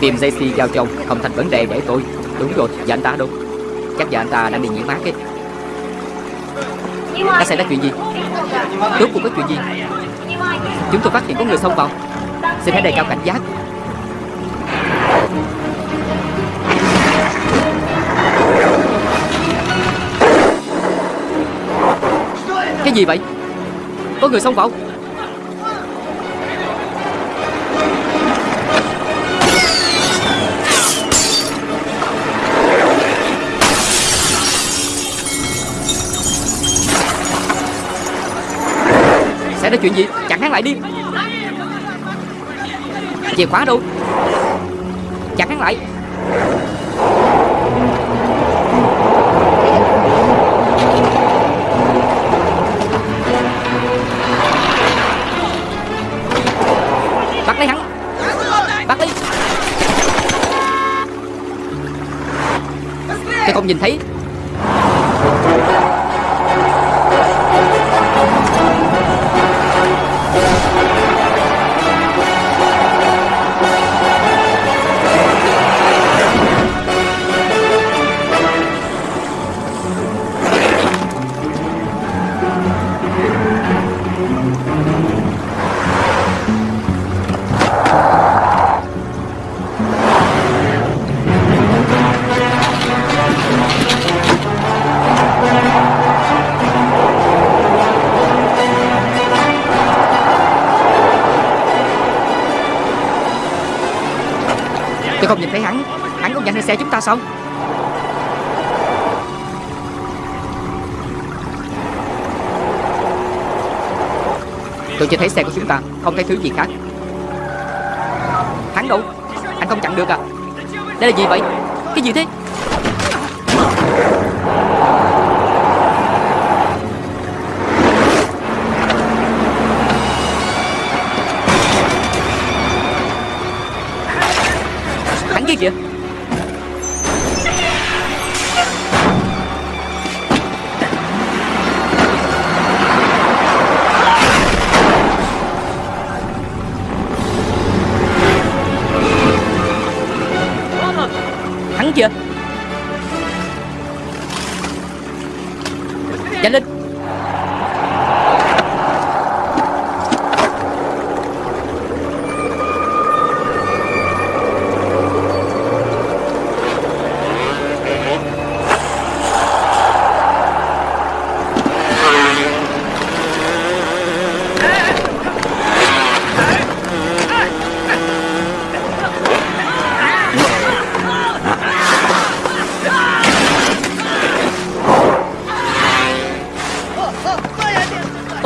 Tìm JC giao cho ông không thành vấn đề để tôi. Đúng rồi, và anh ta đâu? Chắc giờ anh ta đang đi nghỉ mát ấy. Đã xảy ra chuyện gì? Rốt cuộc có chuyện gì? Chúng tôi phát hiện có người xông vào. Xin hãy đề cao cảnh giác. Cái gì vậy? Có người xông vào Xảy ra chuyện gì? Chặn hắn lại đi. Chìa khóa đâu? Chặn hắn lại. Bắt lấy hắn. Bắt lấy. Tôi không nhìn thấy Hắn xe chúng ta xong. Tôi chỉ thấy xe của chúng ta, Không thấy thứ gì khác. Hắn đâu? Anh không chặn được à? Đây là gì vậy? Cái gì thế? Hắn kia kìa.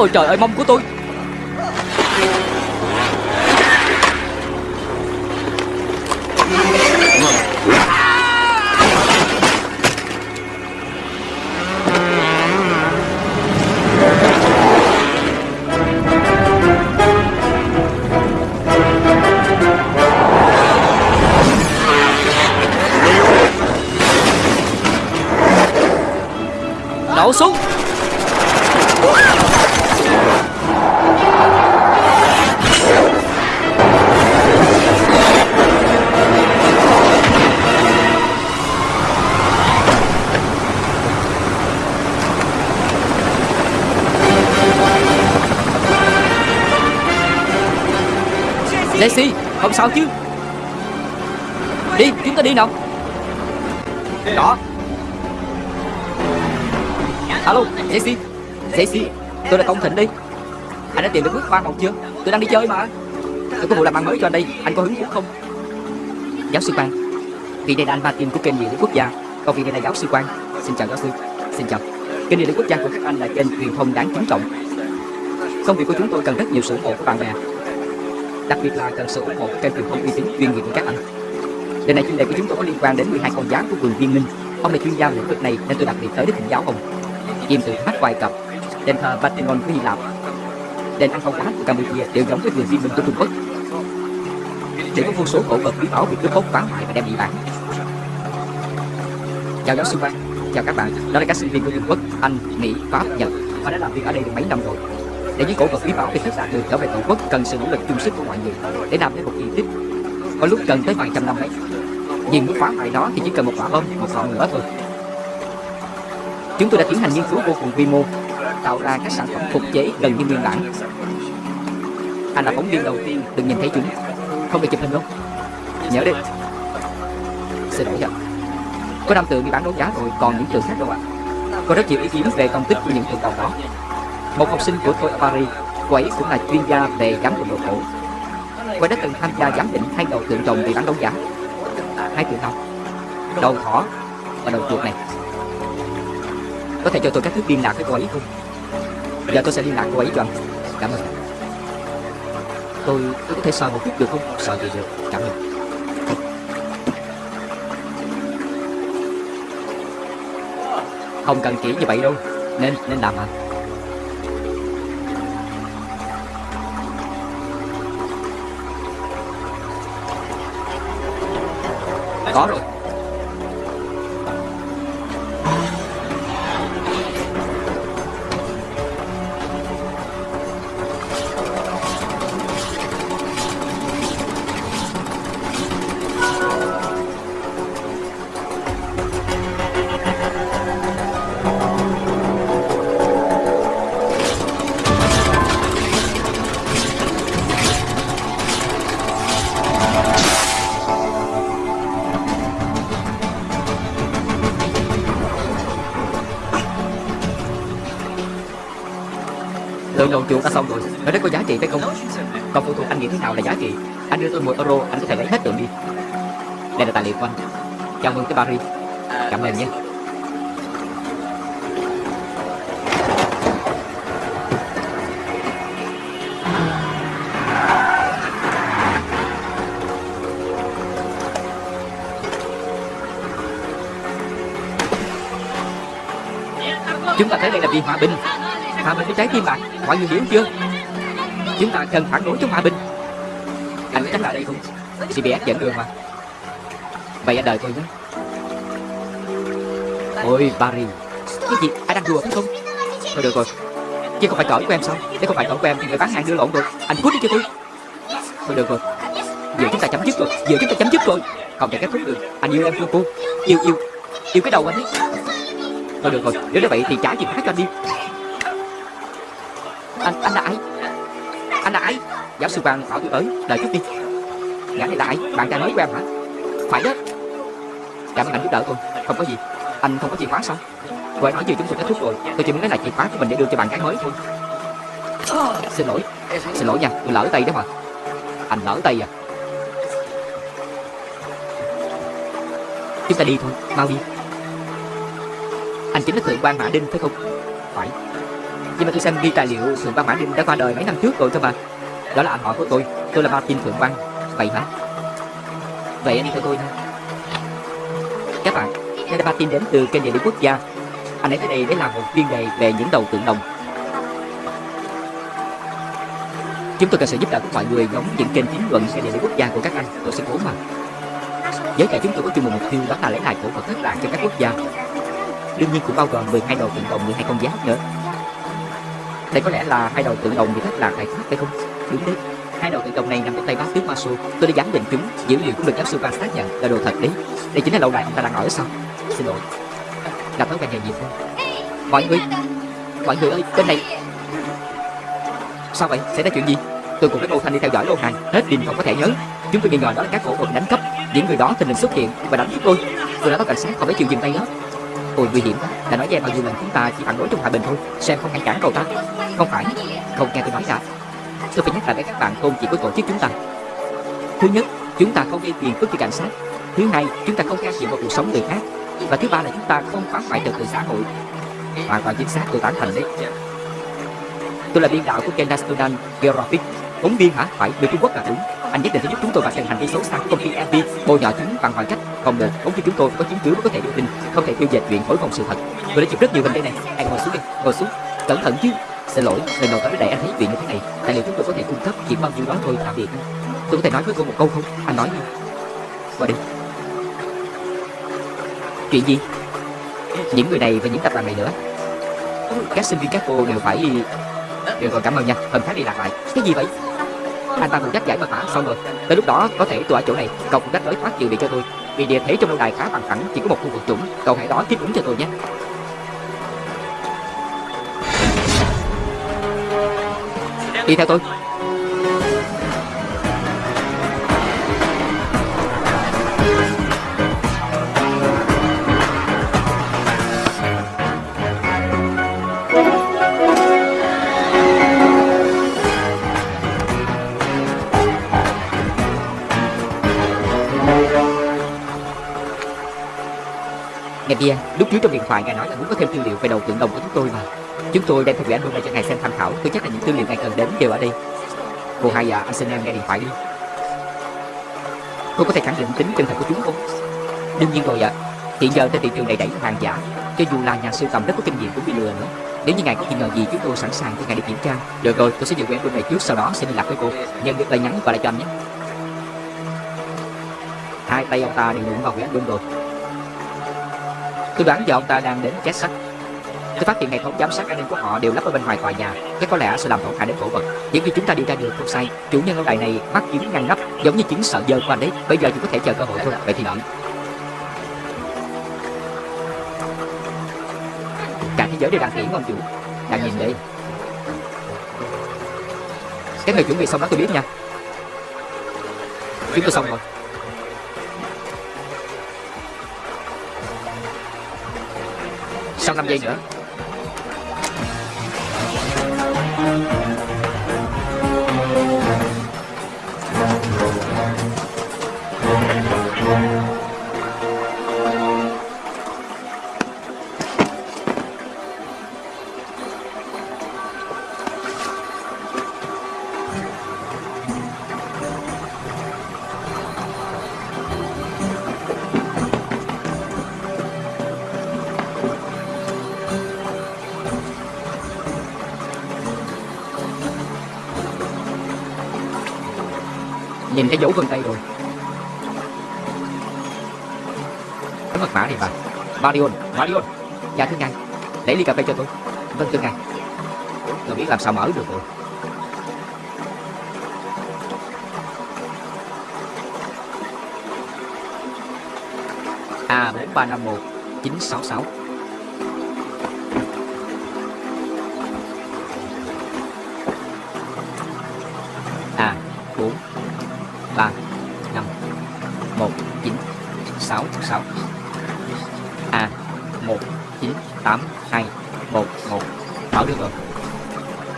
Ôi trời ơi mông của tôi. Jesse, không sao chứ? Đi, chúng ta đi nào. Đó. Alo, Jesse Jesse, tôi là Công Thịnh đi. Anh đã tìm được bước qua một chưa? Tôi đang đi chơi mà. Tôi có vụ làm ăn mới cho anh đây, anh có hứng thú không? Giáo sư Quang, Vị này là anh Martin của kênh Địa lý Quốc gia. Còn vị này là giáo sư Quang. Xin chào giáo sư. Xin chào. Kênh Địa lý Quốc gia của các anh là kênh truyền thông đáng kính trọng. Công việc của chúng tôi cần rất nhiều sự ủng hộ của bạn bè đặc biệt là cần sự ủng hộ kênh truyền thông uy tín chuyên nghiệp của các anh. Lần này chuyên đề của chúng tôi có liên quan đến 12 con gián của vườn viên minh. Ông là chuyên gia lĩnh vực này nên tôi đặc biệt tới đức thỉnh giáo ông. Kim tự tháp Ai Cập, đền thờ Vatican của Hy Lạp, đền ăn không cá của Campuchia đều giống với vườn viên minh của Trung Quốc. Để có vô số cổ vật quý bảo bị cướp bóc phá hoại và đem đi bán. Chào giáo sư quan, chào các bạn. Đó là các sinh viên của Trung Quốc, Anh, Mỹ, Pháp, Nhật. Họ đã làm việc ở đây được mấy năm rồi để những cổ vật quý bảo khi thức đạt được trở về tổ quốc, cần sự nỗ lực chung sức của mọi người để làm nên một di tích. Có lúc cần tới vài trăm năm đấy Nhưng muốn phá hoại nó thì chỉ cần một quả bom, Một ngọn lửa thôi. Chúng tôi đã tiến hành nghiên cứu vô cùng quy mô, Tạo ra các sản phẩm phục chế gần như nguyên bản. Anh là phóng viên đầu tiên từng nhìn thấy chúng. Không được chụp hình đâu. Nhớ đi. Xin lỗi ạ. Có năm tượng bị bán đấu giá rồi, Còn những tượng khác đâu ạ. Có rất nhiều ý kiến về công tích của những tượng tàu đó. Một học sinh của tôi ở Paris Cô ấy cũng là chuyên gia về giám định đồ cổ. Cô ấy đã từng tham gia giám định hai đầu tượng rồng bị bán đấu giá. Hai tượng nào Đầu thỏ và đầu chuột này. Có thể cho tôi các thứ liên lạc với cô ấy không? Giờ tôi sẽ liên lạc cô ấy cho anh. Cảm ơn. Tôi, tôi có thể sờ một chút được không? Sờ gì được. Cảm ơn. Không cần kỹ như vậy đâu. Nên, nên làm à chuộng ta xong rồi. Nó rất có giá trị phải không? Còn phụ thuộc anh nghĩ thế nào là giá trị? Anh đưa tôi 10 euro, Anh có thể lấy hết tượng đi. Đây là tài liệu của anh. Chào mừng tới Paris. Cảm ơn nhé. Chúng ta thấy đây là vì hòa bình Hòa bình với trái tim bạn Mọi người hiểu chưa? Chúng ta cần phản đối chống hòa bình. Anh chắc là đây không? CBS dẫn đường mà. Vậy anh đợi tôi nhé. Ôi, Barry. Cái gì? Anh đang đùa phải không? Thôi được rồi. Chứ không phải cỡ của em sao? Nếu không phải cỡ của em thì người bán hàng đưa lộn rồi. Anh cút đi cho tôi. Thôi được rồi. Giờ chúng ta chấm dứt rồi. Giờ chúng ta chấm dứt rồi. Không thể kết thúc được. Anh yêu em chưa cô. Yêu yêu. Yêu cái đầu anh ấy. Thôi được rồi. Nếu như vậy thì trả gì khác cho anh đi. Anh anh là ai? Anh là ai? Giáo sư Quang bảo tôi tới, Đợi chút đi. Gã này là ai? Bạn trai mới của em hả? Phải đó. Cảm ơn anh giúp đỡ tôi Không có gì. Anh không có chìa khóa sao? Cô ấy nói gì chúng tôi kết thúc rồi. Tôi chỉ muốn lấy lại chìa khóa của mình để đưa cho bạn gái mới thôi. Xin lỗi. Xin lỗi nha, Tôi lỡ tay đó mà. Anh lỡ tay à. Chúng ta đi thôi, Mau đi. Anh chính là thượng quan Mã Đinh, phải không? Phải. Nhưng mà tôi xem ghi tài liệu Thượng quan Mã Đinh đã qua đời mấy năm trước rồi thôi mà. Đó là anh họ của tôi. Tôi là Martin Thượng quan Vậy hả Vậy anh đi theo tôi thôi Các bạn, Đây là Martin đến từ kênh địa lý quốc gia. Anh ấy tới đây để làm một chuyên đề về những đầu tượng đồng. Chúng tôi cần sự giúp đỡ của mọi người giống những kênh chính luận kênh địa lý quốc gia của các anh. Tôi sẽ cố mà. Giới cả chúng tôi có chung một mục tiêu đó là lấy lại cổ vật thất lạc cho các quốc gia. Đương nhiên cũng bao gồm 12 đầu tượng đồng 12 con giáp nữa. Đây có lẽ là hai đầu tượng đồng bị thất lạc tại Pháp phải không? Đúng đấy Hai đầu tượng đồng này nằm trong tay bác tướng Masu, Tôi đã giám định chúng Dữ liệu cũng được giáo sư Van xác nhận là đồ thật đấy. Đây chính là lâu đài ông ta đang ở sao? Xin lỗi. Gặp thói quen nghề nghiệp thôi. Mọi người Mọi người ơi bên này Sao vậy? Xảy ra chuyện gì? Tôi cùng với Ngô Thanh đi theo dõi lô hàng Hết pin không có thể nhớ. Chúng tôi nghi ngờ đó là các cổ vật đánh cắp. Những người đó tình hình xuất hiện và đánh chúng tôi. Tôi đã báo cảnh sát không phải chịu dừng tay đó. Ôi nguy hiểm. Đã nói với em bao nhiêu lần chúng ta chỉ phản đối trong hòa bình thôi. Xem không ngăn cản cậu ta. Không phải. Không nghe tôi nói cả Tôi phải nhắc lại với các bạn tôn chỉ của tổ chức chúng ta. Thứ nhất Chúng ta không gây phiền phức cho cảnh sát. Thứ hai Chúng ta không can thiệp vào cuộc sống người khác. Và thứ ba là chúng ta không phá hoại trật tự xã hội. Hoàn toàn chính xác tôi tán thành đấy. Tôi là biên đạo của kênh Student Geographic Phóng viên hả? Phải, người Trung Quốc là đúng. Anh nhất định sẽ giúp chúng tôi và thành hành vi xấu xa của công ty FB Bôi nhọ chúng bằng mọi cách không được, phóng viên chúng tôi có chứng cứ mới có thể đưa tin Không thể tiêu dệt chuyện thổi phòng sự thật. Tôi đã chụp rất nhiều hình đây này. Anh ngồi xuống đi, ngồi xuống. Cẩn thận chứ. Xin lỗi, lần đầu tới đây anh thấy chuyện như thế này Tài liệu chúng tôi có thể cung cấp chỉ bao nhiêu đó thôi tạm biệt. Tôi có thể nói với cô một câu không? Anh nói đi. Qua đi. Chuyện gì? Những người này và những tập đoàn này nữa. Các sinh viên các cô đều phải đều còn cảm ơn nha. Hôm khác đi lạc lại. Cái gì vậy? Anh ta phụ trách giải mật mã xong rồi. Tới lúc đó có thể tôi ở chỗ này. Cậu cũng trách lối thoát trừ bị cho tôi. Vì địa thế trong lâu đài khá bằng phẳng, Chỉ có một khu vực trũng. Cậu hãy đó tiếp ứng cho tôi nhé. Đi theo tôi. Ngày kia, lúc trước trong điện thoại ngài nói là muốn có thêm tư liệu về đầu tượng đồng của chúng tôi mà. Chúng tôi đem theo gửi album này cho ngài xem tham khảo Tôi chắc là những tư liệu ngài cần đến đều ở đây. Cô hai à, anh xin em nghe điện thoại đi. Cô có thể khẳng định tính chân thật của chúng không? Đương nhiên rồi ạ. Hiện giờ trên thị trường đầy đẩy hàng giả Cho dù là nhà sưu tầm rất có kinh nghiệm cũng bị lừa nữa. Nếu như ngài có nghi ngờ gì chúng tôi sẵn sàng cho ngài đi kiểm tra. Được rồi, tôi sẽ giữ album này trước Sau đó sẽ liên lạc với cô. Nhận được lời nhắn và lại cho anh nhé. Hai tay ông ta đều đụng vào quyển album rồi. Tôi đoán giờ ông ta đang đến két sắt Tôi phát hiện hệ thống giám sát an ninh của họ đều lắp ở bên ngoài tòa nhà. Chắc có lẽ sẽ làm tổn hại đến cổ vật. Những khi chúng ta đi ra đường không sai. Chủ nhân lâu đài này mắt kiếm ngăn nắp, Giống như chứng sợ dơ của anh đấy Bây giờ chỉ có thể chờ cơ hội thôi, Vậy thì đợi. Cả thế giới đều đang kiển ông chủ. Đang nhìn đây. Các người chuẩn bị xong đó tôi biết nha. Chúng tôi xong rồi. Sau 5 giây nữa. thấy dấu vân tay rồi. Cái mật mã này mà. Marion, Marion. Dạ thưa ngài. Lấy ly cà phê cho tôi. Vâng thưa ngài. Tôi biết làm sao mở được rồi. A4351 966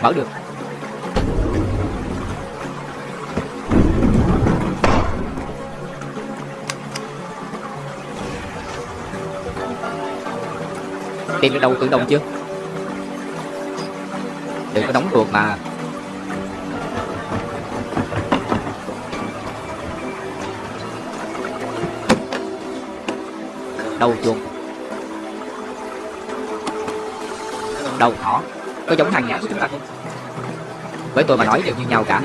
mở được. Tìm được đầu tự động chưa? Đừng có đóng ruột mà. Đầu chuột. Đầu thỏ có giống hàng nhãn của chúng ta. Không với tôi mà nói đều như nhau cả.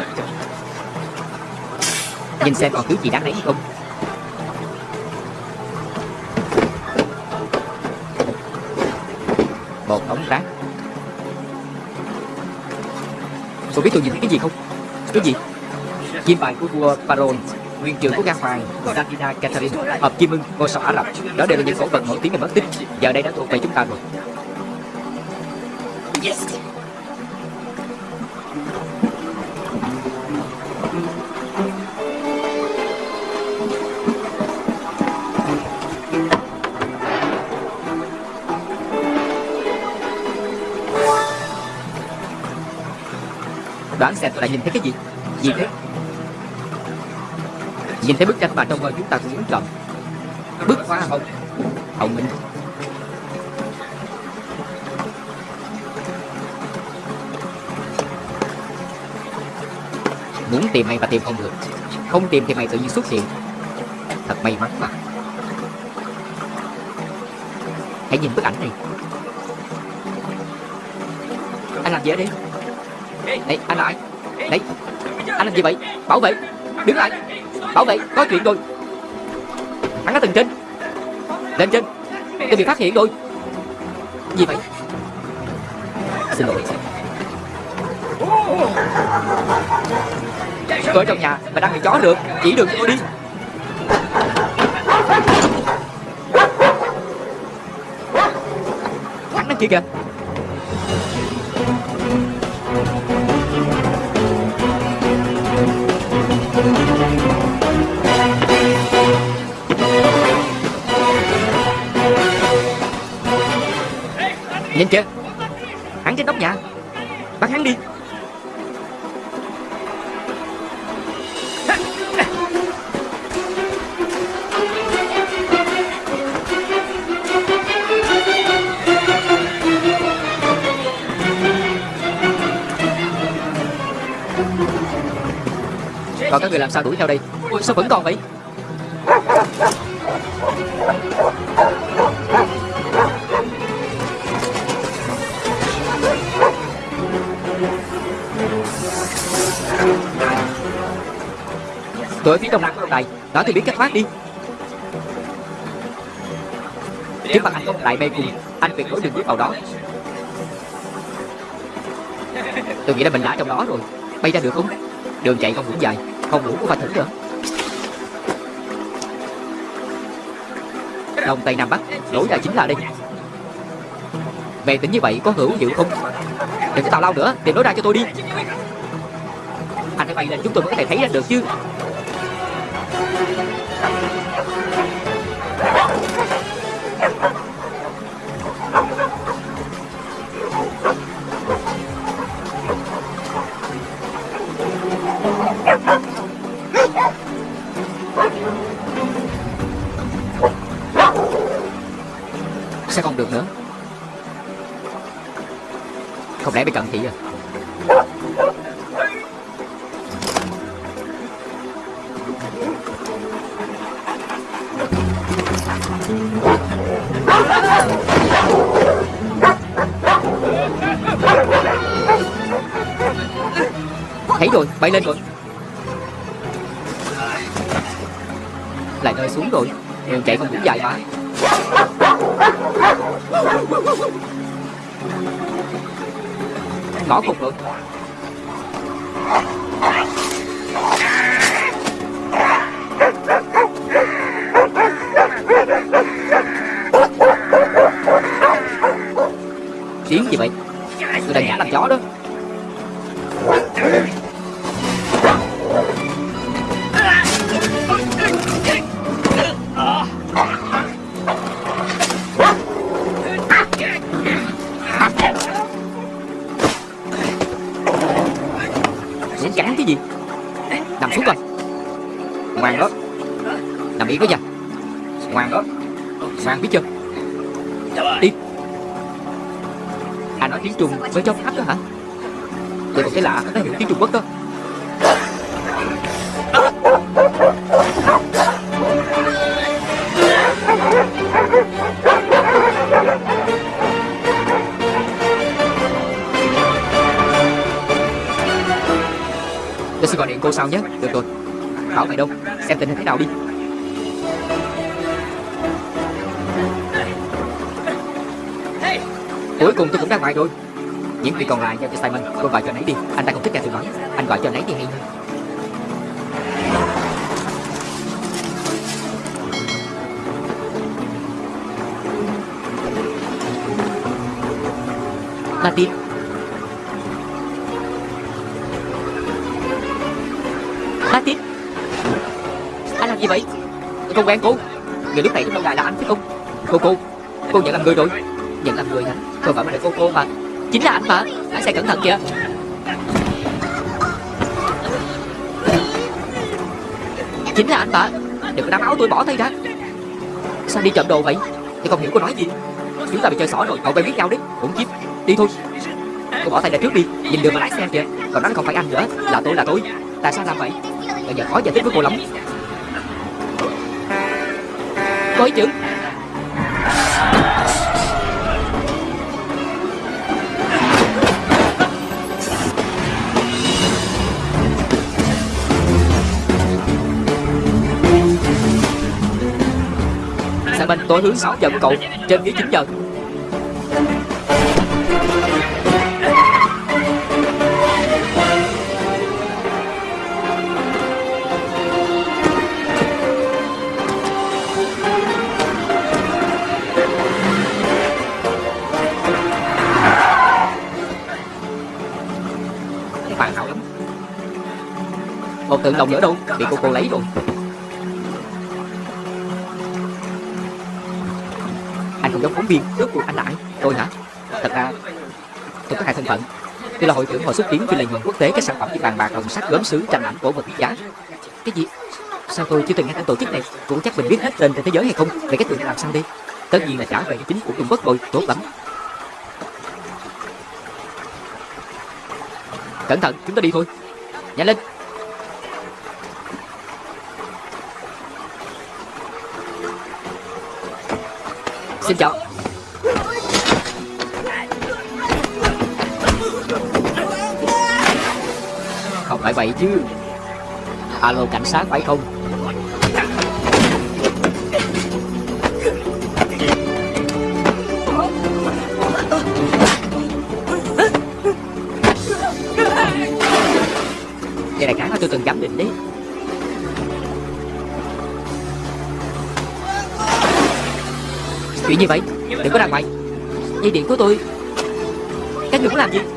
Nhìn xem còn thứ gì đáng lấy không? Một ống rác. Cô biết tôi nhìn thấy cái gì không? Cái gì? Chim bài của vua Baron nguyên trưởng của Nga Hoàng Davina Catherine, hợp chim ưng, ngôi sao Ả Rập. Đó đều là những cổ vật nổi tiếng và mất tích. Giờ đây đã thuộc về chúng ta rồi đoán xem tôi đã nhìn thấy cái gì? Gì thế nhìn thấy bức tranh mà trong mơ chúng ta cũng muốn chọn. Bức hoa hồng. Hồng minh. Muốn tìm mày mà tìm không được. Không tìm thì mày tự nhiên xuất hiện. Thật may mắn mà. Hãy nhìn bức ảnh này. Anh làm gì ở đây? Này anh là ai? Này anh làm gì vậy? Bảo vệ, đứng lại. Bảo vệ, có chuyện rồi. Hắn ở tầng trên. Lên trên. Tôi bị phát hiện rồi. Gì vậy? Xin lỗi. Tôi ở trong nhà, mà đang bị chó được, Chỉ đường cho tôi đi. Hắn đang kia kìa. Làm sao đuổi theo đây? Ôi, Sao vẫn còn vậy? Tôi ở phía đông nam của ông này Đó thì biết cách thoát đi. Trước mặt anh có một đại mê cùng Anh tuyệt đối đừng bước vào đó. Tôi nghĩ là mình đã trong đó rồi. Bay ra được không? Đường chạy không đủ dài. Không đủ cũng phải thử nữa Đông Tây Nam Bắc, Lối ra chính là đây. Về tính như vậy có hữu hiệu không? Đừng có tào lao nữa, Tìm lối ra cho tôi đi. Anh phải bay lên chúng tôi mới có thể thấy ra được chứ. Không cận thị rồi Thấy rồi, bay lên rồi. Nó hiểu tiếng Trung Quốc đó Tôi sẽ gọi điện cô sau nhé. Được rồi. Bảo mày đâu? Xem tình hình thế nào đi. Cuối cùng tôi cũng ra ngoài rồi những việc còn lại giao cho Simon. Cô gọi cho anh ấy đi. Anh ta không thích nghe tôi nói. Anh gọi cho anh ấy đi, hay hơn Martin. Martin. Anh làm gì vậy? Tôi quen cô. Người lúc này trong lâu đài là anh chứ không? Cô cô. Cô nhận làm người rồi. Nhận làm người hả? Tôi gọi mà là cô cô mà. Chính là anh mà. Lái xe cẩn thận kìa. Chính là anh mà. Đừng có đám áo tôi bỏ tay ra. Sao đi trộm đồ vậy? Tôi không hiểu cô nói gì. Chúng ta bị chơi xỏ rồi, Cậu quen biết nhau đấy Cũng chiếc Đi thôi. Cô bỏ tay ra trước đi. Nhìn đường mà lái xe kìa. Còn nó không phải anh nữa. Là tôi là tôi. Tại sao làm vậy? Bây giờ khó giải thích với cô lắm. Có ấy Tôi hướng sáu giờ của cậu, Trên nghĩa 9 giờ. Một tượng đồng nữa đâu, Bị cô cô lấy rồi. Phóng viên Rốt cuộc anh là Tôi hả? Thật ra, Tôi có hai thân phận. Tôi là hội trưởng hội xúc tiến phi lợi nhuận quốc tế các sản phẩm như bàn bạc đồng sắt gốm sứ tranh ảnh cổ vật quý giá Cái gì? Sao tôi chưa từng nghe tên tổ chức này? Cũng chắc mình biết hết tên trên thế giới hay không? Để cái tượng làm sao đi? Tất nhiên là trả về chính của Trung Quốc rồi Tốt lắm. Cẩn thận, chúng ta đi thôi. Nhanh lên. Xin chào. Vậy chứ? Alo, cảnh sát phải không? Đây là cái mà tôi từng giám định đấy. Chuyện như vậy, Đừng có ra ngoài. Dây điện của tôi. Các người muốn làm gì?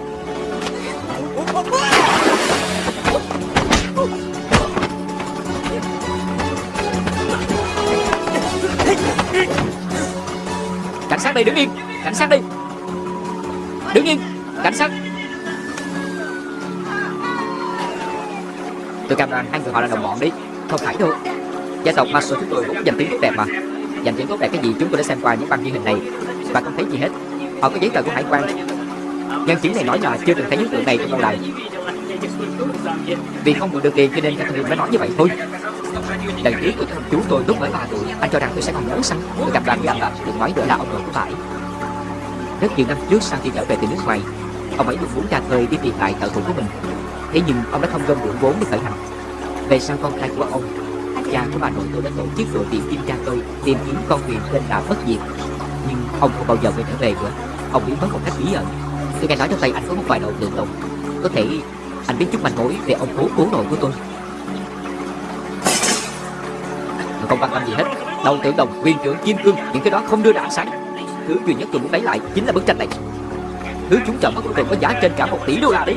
Đây đứng yên. Cảnh sát đi. Đứng yên. Cảnh sát. Tôi cam đoan hai người họ là đồng bọn đi. Không phải đâu. Gia tộc Maso chúng tôi cũng dành tiếng tốt đẹp mà. Dành tiếng tốt đẹp cái gì chúng tôi đã xem qua những băng ghi hình này. Và không thấy gì hết. Họ có giấy tờ của hải quan. Nhân chứng này nói là chưa từng thấy những tượng này trong lâu đài. Vì không mượn được tiền cho nên Catherine mới nói như vậy thôi. Đầy ý của chú tôi lúc mới 3 tuổi Anh cho rằng tôi sẽ còn lớn sao Tôi gặp đoàn rằng là được nói đỡ là ông nội của phải. Rất nhiều năm trước sau khi trở về từ nước ngoài, Ông ấy được muốn ra khơi đi tìm lại thợ thủ của mình. Thế nhưng ông đã không gom được vốn để khởi hành. Về sau con trai của ông, Cha của bà nội tôi đã tổ chức đội tìm kim cha tôi, Tìm kiếm con thuyền trên đảo Bất Diệt. Nhưng ông không bao giờ quay trở về nữa. Ông biến mất một cách bí ẩn. Tôi nghe nói trong tay anh có một vài đồ tượng đồng Có thể anh biết chút manh mối về ông cố cố nội của tôi. Không quan tâm gì hết. Đầu tượng đồng, quyền trưởng, kim cương Những cái đó không đưa ra ánh sáng. Thứ duy nhất tôi muốn lấy lại chính là bức tranh này. Thứ chúng chọn mất cùng có giá trên cả một tỷ đô la đấy.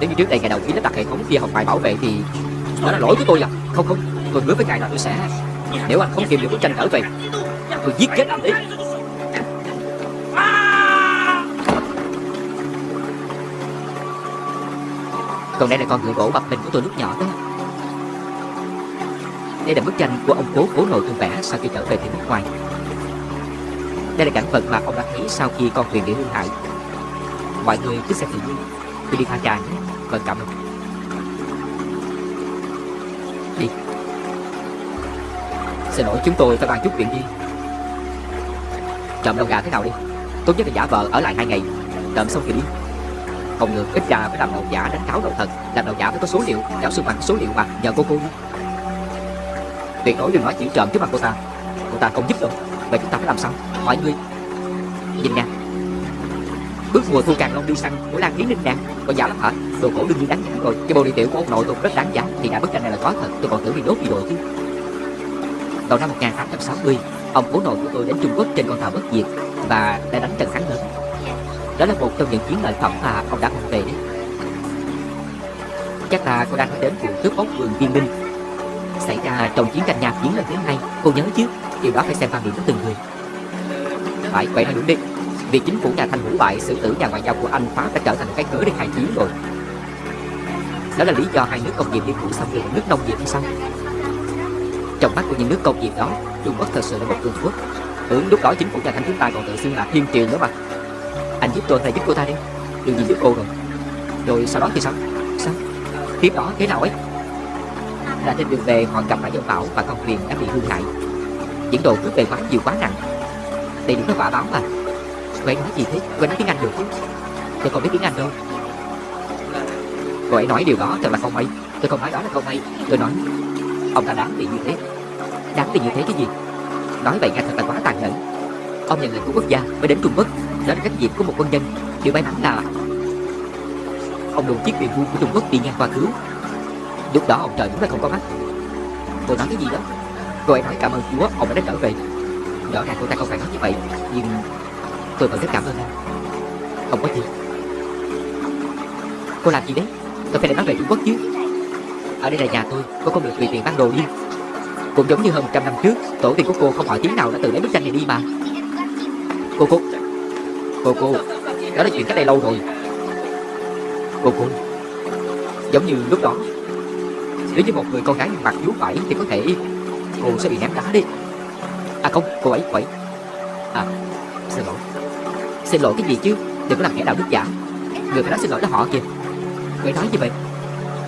Nếu như trước đây ngày đầu khi lắp đặt hệ thống kia học bài bảo vệ thì Đó là lỗi của tôi là Không không, tôi hứa với ngài là tôi sẽ Nếu anh không tìm được bức tranh trở về Tôi giết chết anh đấy. Còn đây là con ngựa gỗ bập mình của tôi lúc nhỏ đó. Đây là bức tranh của ông cố cố nội thương vẽ sau khi trở về từ nước ngoài Đây là cảnh vật mà ông đã thấy sau khi con thuyền bị hư hại Mọi người cứ xem tự nhiên Tôi đi pha trà nhé. Vợ cảm ơn. Đi. Xin lỗi chúng tôi phải bàn chút chuyện riêng. Trộm đầu gà thế nào đi? Tốt nhất là giả vờ ở lại hai ngày. Trộm xong thì đi. Không được, ít ra phải làm đầu giả đánh cáo đầu thật Làm đầu giả phải có số liệu Giáo sư bằng số liệu mà nhờ cô cô đi Tuyệt đối đừng nói chuyện trộm trước mặt cô ta. Cô ta không giúp được, Vậy chúng ta phải làm sao? Mọi người Nhìn nè. Bước mùa thu càng long đi săn của Lan Yến Ninh nè Có giá lắm hả? Đồ cổ đương nhiên đáng giá rồi. Cái bộ đi tiểu của ông nội tôi rất đáng giá. Thì đã bức tranh này là có thật. Tôi còn tưởng bị đốt gì đồ chứ. Đầu năm 1860 Ông cố nội của tôi đến Trung Quốc trên con tàu bất diệt Và đã đánh trận thắng lớn. Đó là một trong những chiến lợi phẩm mà ông đã mang về đấy. Chắc là cô đang nói đến vụ cướp bóc vườn viên minh Xảy ra. À, trong chiến tranh nhà chiến lần thứ hai Cô nhớ chứ? Điều đó phải xem quan điểm của từng người. Phải, vậy là đúng đi. Việc chính phủ nhà Thanh hủy bại xử tử nhà ngoại giao của Anh Pháp đã trở thành cái cớ để khai chiến rồi. Đó là lý do hai nước công nghiệp liên thủ xâm lược nước nông nghiệp hay sao? Trong mắt của những nước công nghiệp đó Trung Quốc thật sự là một cường quốc. Tưởng lúc đó chính phủ nhà Thanh chúng ta còn tự xưng là thiên triều nữa mà. Anh giúp tôi hay giúp cô ta đi. Đừng gì giúp cô rồi? Rồi sau đó thì sao? Sao? Tiếp đó thế nào ấy? Là trên đường về họ gặp phải dòng bão và con thuyền đã bị hư hại. Diễn đồ cướp về quá nhiều quá nặng. Đây đúng là quả báo mà. Cô ấy nói gì thế? Cô ấy nói tiếng Anh được chứ? Tôi không biết tiếng Anh đâu. Cô ấy nói điều đó thật là không hay. Tôi không nói đó là không hay. Tôi nói, Ông ta đáng bị như thế. Đáng bị như thế cái gì? Nói vậy nghe thật là quá tàn nhẫn. Ông nhận lệnh của quốc gia mới đến Trung Quốc. Đó là trách nhiệm của một quân nhân. Điều may mắn là Ông đồn chiếc thuyền buôn của Trung Quốc đi ngang qua cứu. Lúc đó ông trời đúng là không có mắt. Cô nói cái gì đó? Cô ấy nói cảm ơn Chúa, ông đã trở về. Rõ ràng cô ta không phải nói như vậy, Nhưng Tôi vẫn rất cảm ơn anh. Không có gì? Cô làm gì đấy? Tôi phải để nói về Trung Quốc chứ. Ở đây là nhà tôi, Cô không được tùy tiện mang đồ đi. Cũng giống như hơn 100 năm trước, Tổ tiên của cô không hỏi tiếng nào đã tự lấy bức tranh này đi mà. Cô cô. Cô cô. Đó là chuyện cách đây lâu rồi. Cô cô. Giống như lúc đó nếu như một người con gái mặc vú bảy Thì có thể cô sẽ bị ném đá đi. À không, cô ấy cô ấy. À xin lỗi. Xin lỗi cái gì chứ? Đừng có làm kẻ đạo đức giả. Người phải nói xin lỗi là họ kìa. Cô ấy nói gì vậy.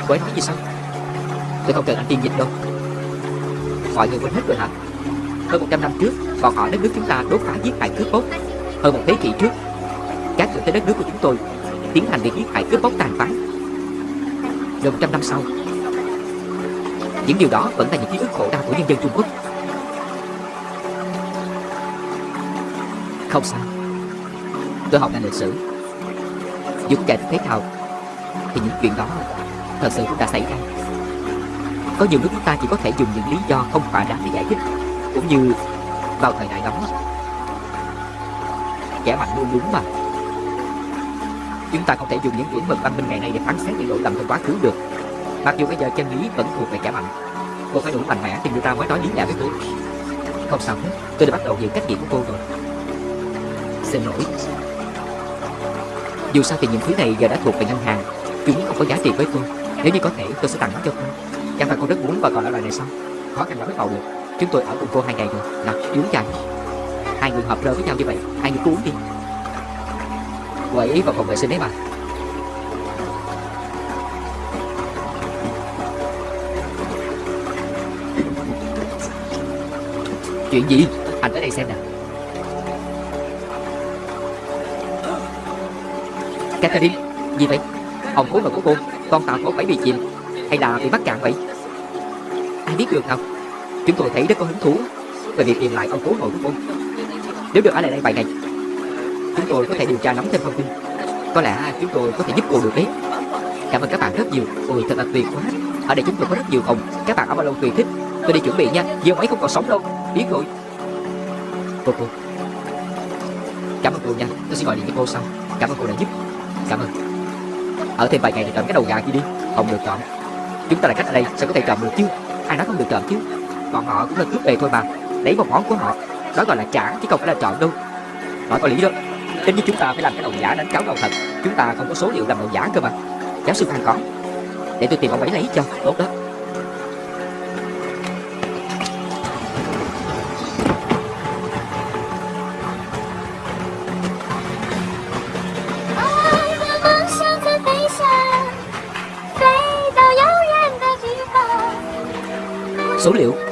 Cô ấy nói gì sao Tôi không cần anh tiên dịch đâu. Mọi người quên hết rồi hả? Hơn 100 năm trước, Bọn họ đất nước chúng ta đốt phá giết hại cướp bóc. Hơn một thế kỷ trước, Các người tới đất nước của chúng tôi Tiến hành việc giết hại cướp bóc tàn phá. Gần trăm năm sau những điều đó vẫn là những ký ức khổ đau của nhân dân Trung Quốc. Không sao. Tôi học ngành lịch sử. Dù chạy thế nào, Thì những chuyện đó Thật sự cũng đã xảy ra. Có nhiều lúc chúng ta chỉ có thể dùng những lý do không thỏa đáng để giải thích, Cũng như Vào thời đại đó, Kẻ mạnh luôn đúng mà. Chúng ta không thể dùng những chuẩn mực văn minh ngày nay để phán xét những lỗi lầm trong quá khứ được. Mặc dù bây giờ chân lý vẫn thuộc về kẻ mạnh Cô phải đủ mạnh mẽ thì người ta mới nói lý lẽ với tôi Không sao hết, Tôi đã bắt đầu hiểu cách nghĩ của cô rồi. Xin lỗi. Dù sao thì những thứ này giờ đã thuộc về ngân hàng. Chúng không có giá trị với tôi Nếu như có thể, tôi sẽ tặng nó cho cô. Chẳng phải cô rất muốn và còn ở loại này sao? Khó khăn lắm mới vào được. Chúng tôi ở cùng cô hai ngày rồi. Nào uống chai. Hai người hợp rơ với nhau như vậy. Hai người cứ uống đi. Cô ấy vào phòng vệ sinh đấy mà. Chuyện gì? Anh tới đây xem nè Catherine, Gì vậy? Ông cố nội của cô, Con tàu có phải bị chìm Hay là bị mắc cạn vậy? Ai biết được nào. Chúng tôi thấy rất có hứng thú Về việc tìm lại ông cố nội của cô. Nếu được ở lại đây vài ngày, Chúng tôi có thể điều tra nắm thêm thông tin. Có lẽ chúng tôi có thể giúp cô được đấy. Cảm ơn các bạn rất nhiều. Ôi, thật là tuyệt quá. Ở đây chúng tôi có rất nhiều phòng. Các bạn ở bao lâu tùy thích. Tôi đi chuẩn bị nha. Vì ông ấy không còn sống đâu. Biết rồi. Cô cô. Cảm ơn cô nha. Tôi sẽ gọi điện cho cô sau. Cảm ơn cô đã giúp. Cảm ơn. Ở thêm vài ngày thì chọn cái đầu gà kia đi. Không được chọn Chúng ta là khách ở đây. Sao có thể chọn được chứ? Ai nói không được chọn chứ? Còn họ cũng là cướp về thôi mà. Lấy một món của họ. Đó gọi là trả, chứ không phải là chọn đâu. Nói có lý đó. Tính như chúng ta phải làm cái đầu giả đánh cáo đầu thật. Chúng ta không có số liệu làm đầu giả cơ mà. Giáo sư Phan có. Để tôi tìm ông ấy lấy cho. Tốt đó. Số liệu.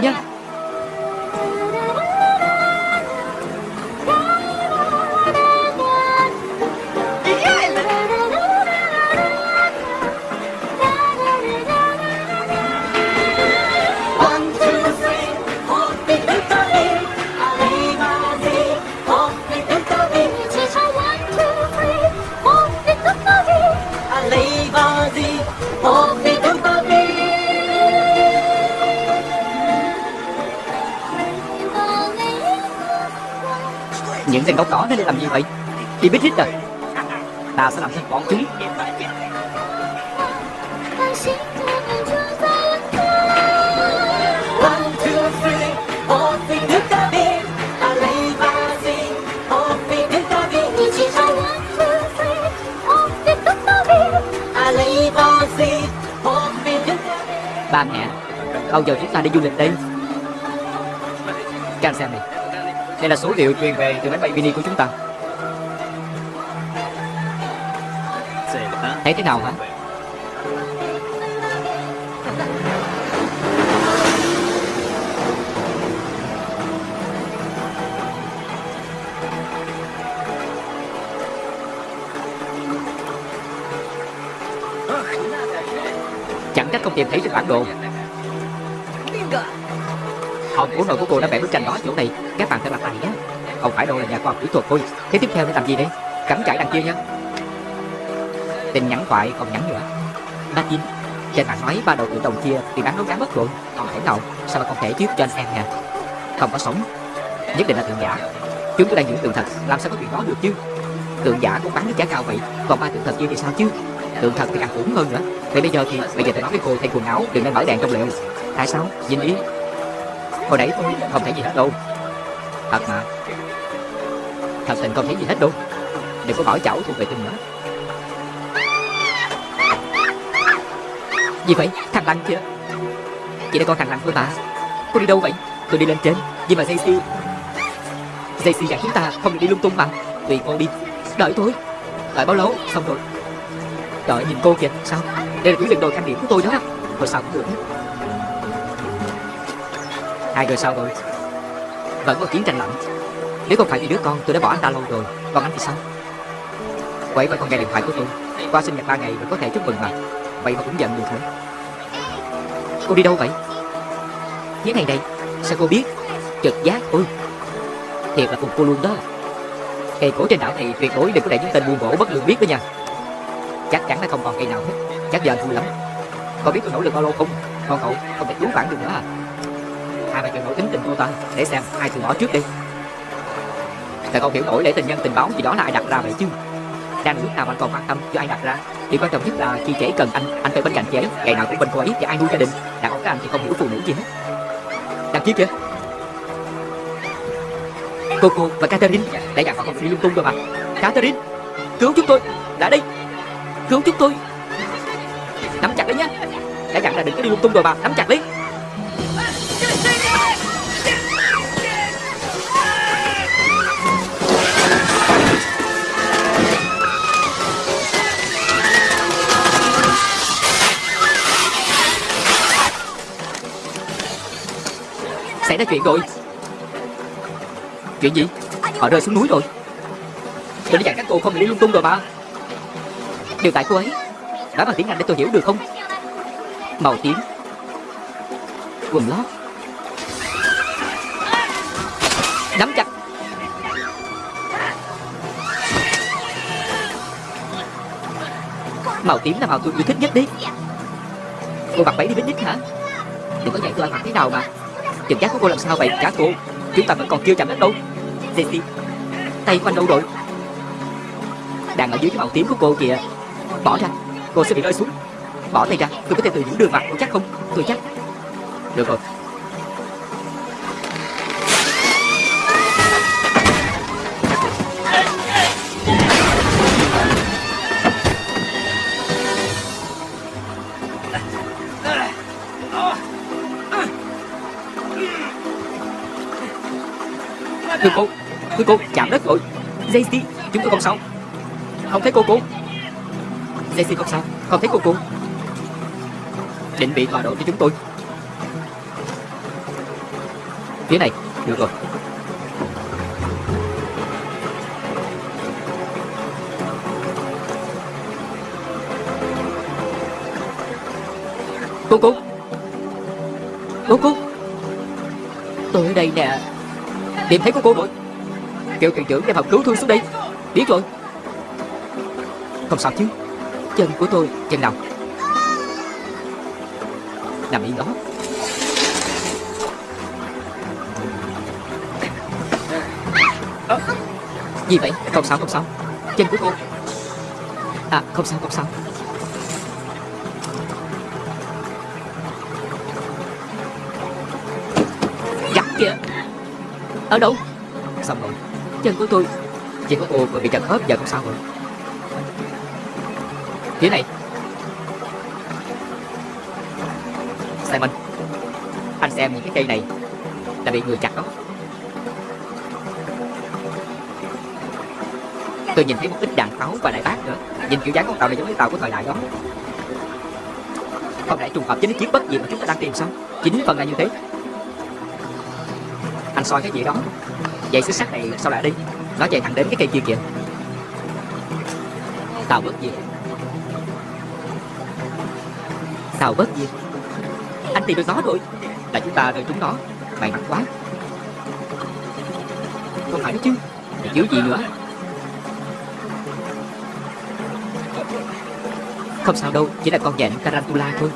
Cảm Những tên gốc cỏ nó để làm gì vậy? Đi biết hết rồi à? Ta sẽ làm thịt bọn chúng. Ba mẹ, Bao giờ chúng ta đi du lịch đây? Can xem này. Đây là số liệu truyền về từ máy bay mini của chúng ta. Thấy thế nào hả? Chẳng trách không tìm thấy trên bản đồ. Hồng của nội của cô đã vẽ bức tranh đó chỗ này. Các bạn phải mặt này nhé Không phải đâu là nhà khoa học kỹ thuật thôi. Thế tiếp theo nên làm gì đây? Cắm trại đằng kia nhé Tin nhắn thoại không nhắn nữa. Martin Trên bàn nói ba đầu tự đồng kia thì bán đấu giá mất rồi. Không thể nào? Sao mà không thể chứ? Cho anh xem nha. Không có sống. Nhất định là tượng giả. Chúng tôi đang giữ tượng thật. Làm sao có chuyện đó được chứ? Tượng giả cũng bán với giá cao vậy. Còn ba tượng thật kia thì sao chứ? Tượng thật thì càng khủng hơn nữa. Vậy bây giờ thì, Bây giờ tôi nói với cô thay quần áo, Đừng nên mở đèn trong liệu. Tại sao? Dinh đi. Hồi nãy tôi không thấy gì hết đâu. Thật mà. Thật tình không thấy gì hết luôn. Đừng có bảo cháu thuộc về tình nữa. Gì vậy? Thằng Lăng kìa Chị đã con thằng Lăng thôi mà Cô đi đâu vậy? Tôi đi lên trên. Nhưng mà Daisy Daisy dặn chúng ta không được đi lung tung mà. Tùy cô đi. Đợi tôi. Đợi bao lâu? Xong rồi. Đợi nhìn cô kìa. Sao? Đây là tuyến đường đồ trang điểm của tôi đó. Rồi sao cũng được. Hai người sao rồi? Vẫn có chiến tranh lạnh. Nếu không phải vì đứa con, tôi đã bỏ anh ta lâu rồi. Còn anh thì sao? Quậy mà còn nghe điện thoại của tôi. Qua sinh nhật ba ngày rồi có thể chúc mừng mà. Vậy mà cũng giận được nữa Cô đi đâu vậy? Những ngày này Sao cô biết? Trực giác Ôi Thiệt là cùng cô luôn đó. Cây cổ trên đảo này tuyệt đối đừng có để những tên buôn gỗ bất lương biết đó nha. Chắc chắn là không còn cây nào hết. Chắc giờ anh vui lắm. Có biết tôi nỗ lực bao lâu không? Con cậu, không thể cứu vãn được nữa à? Hai bà nổi tính tình cô ta. Để xem ai từ bỏ trước đi. Tại không hiểu nổi để tình nhân tình báo gì đó là ai đặt ra vậy chứ? Đang lúc nào anh còn quan tâm cho ai đặt ra? Điều quan trọng nhất là khi trẻ cần anh Anh phải bên cạnh trẻ Ngày nào cũng bên cô ấy thì ai nuôi gia đình. Đàn ông các anh thì không hiểu phụ nữ gì hết. Đằng kia kìa Cô cô và Catherine. Đã dặn họ không đi lung tung rồi mà. Catherine, Cứu chúng tôi. Lại đi. Cứu chúng tôi. Nắm chặt đấy nhá. Đã dặn là đừng có đi lung tung rồi mà. Nắm chặt đi. Ra chuyện rồi. Chuyện gì? Họ rơi xuống núi rồi. Tôi đã dặn các cô không đi lung tung rồi mà. Điều tại cô ấy đã bằng tiếng Anh để tôi hiểu được không? Màu tím. Quần lót. Nắm chặt. Màu tím là màu tôi yêu thích nhất đi. Cô mặc váy đi picnic hả? Đừng có dạy tôi mặc thế nào mà. Trực giác của cô làm sao vậy? Cả cô Chúng ta vẫn còn chưa chạm đến đâu. Daisy Tay của anh đâu rồi? Đang ở dưới cái màu tím của cô kìa. Bỏ ra. Cô sẽ bị rơi xuống. Bỏ tay ra. Tôi có thể tự giữ đường mặt tôi chắc không? Tôi chắc. Được rồi. Thưa cô Thưa cô, chạm đất rồi. Daisy Chúng tôi không sao Không thấy cô cô Daisy không sao. Không thấy cô cô Định bị tọa độ cho chúng tôi. Phía này, Được rồi. Cô cô Cô cô Tôi ở đây nè. Tìm thấy của cô rồi Kêu thuyền trưởng đem hầm cứu thương xuống đây. Biết rồi. Không sao chứ. Chân của tôi Chân nào? Nằm yên đó. À, Gì vậy? Không sao không sao. Chân của cô. À không sao không sao. Giặt kìa ở đâu? Xong rồi Chân của tôi. Chỉ có cô vừa bị chật khớp giờ không sao rồi? Phía này. Simon Anh. Xem những cái cây này Là bị người chặt đó. Tôi nhìn thấy một ít đạn pháo và đại bác nữa. Nhìn kiểu dáng con tàu này giống như tàu của thời đại đó. Không lẽ trùng hợp chính chiếc bất gì mà chúng ta đang tìm sao? Chính phần là như thế anh soi cái gì đó. Vậy xích sắt này sao lại đi? Nó chạy thẳng đến cái cây kia kìa. Tao bất gì tàu bất diệt. Anh tìm được nó rồi. Là chúng ta đợi chúng nó. May mắn quá. Không phải đó chứ. Thì chứ gì nữa? Không sao đâu, Chỉ là con dẹn Tarantula thôi.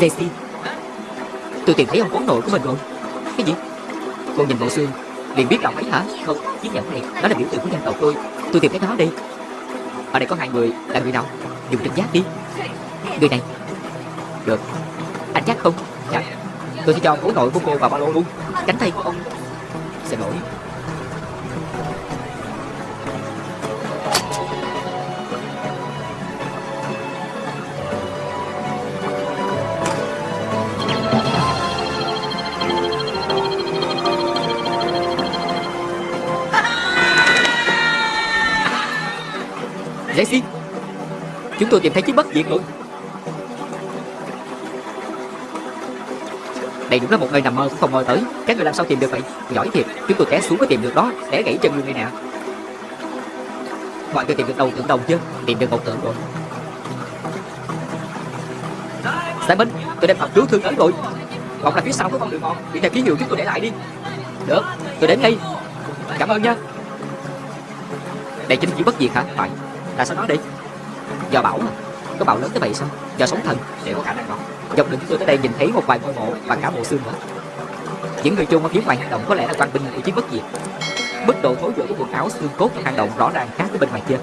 Jesse Tôi tìm thấy ông cố nội của mình rồi. Cái gì? Cô nhìn bộ xương. Liền biết là ông ấy hả? Không, chiếc nhẫn này, Nó là biểu tượng của dân tộc tôi. Tôi tìm thấy nó đi Ở đây có hai người. Là người nào? Dùng trực giác đi. Người này. Được. Anh chắc không? Dạ. Tôi sẽ cho ông cố nội của cô vào ba lô luôn. Cánh tay của ông Xin lỗi tôi tìm thấy chiếc bất diệt rồi Đây đúng là một nơi nằm mơ cũng không mơ tới. Các người làm sao tìm được vậy? Giỏi thiệt, Chúng tôi té xuống có tìm được đó. Té gãy chân luôn này nè. Mọi người tìm được đầu tượng đồng chưa Tìm được một tượng rồi. Simon, Tôi đem hộp cứu thương tới rồi. Còn là phía sau có con đường mòn Đi theo ký hiệu chúng tôi để lại đi. Được, Tôi đến ngay. Cảm ơn nha. Đây chính chỉ bất diệt hả? Phải. Tại sao nói đi? Do bão mà Có bão lớn tới vậy sao? Do sóng thần, Để có khả năng đó. Dọc đường chúng tôi tới đây nhìn thấy một vài ngôi mộ Và cả bộ xương nữa. Những người chung ở phía ngoài hang động có lẽ là quan binh của chiến bất diệt. Mức độ thối rữa của quần áo xương cốt trong hang động rõ ràng khác với bên ngoài kia.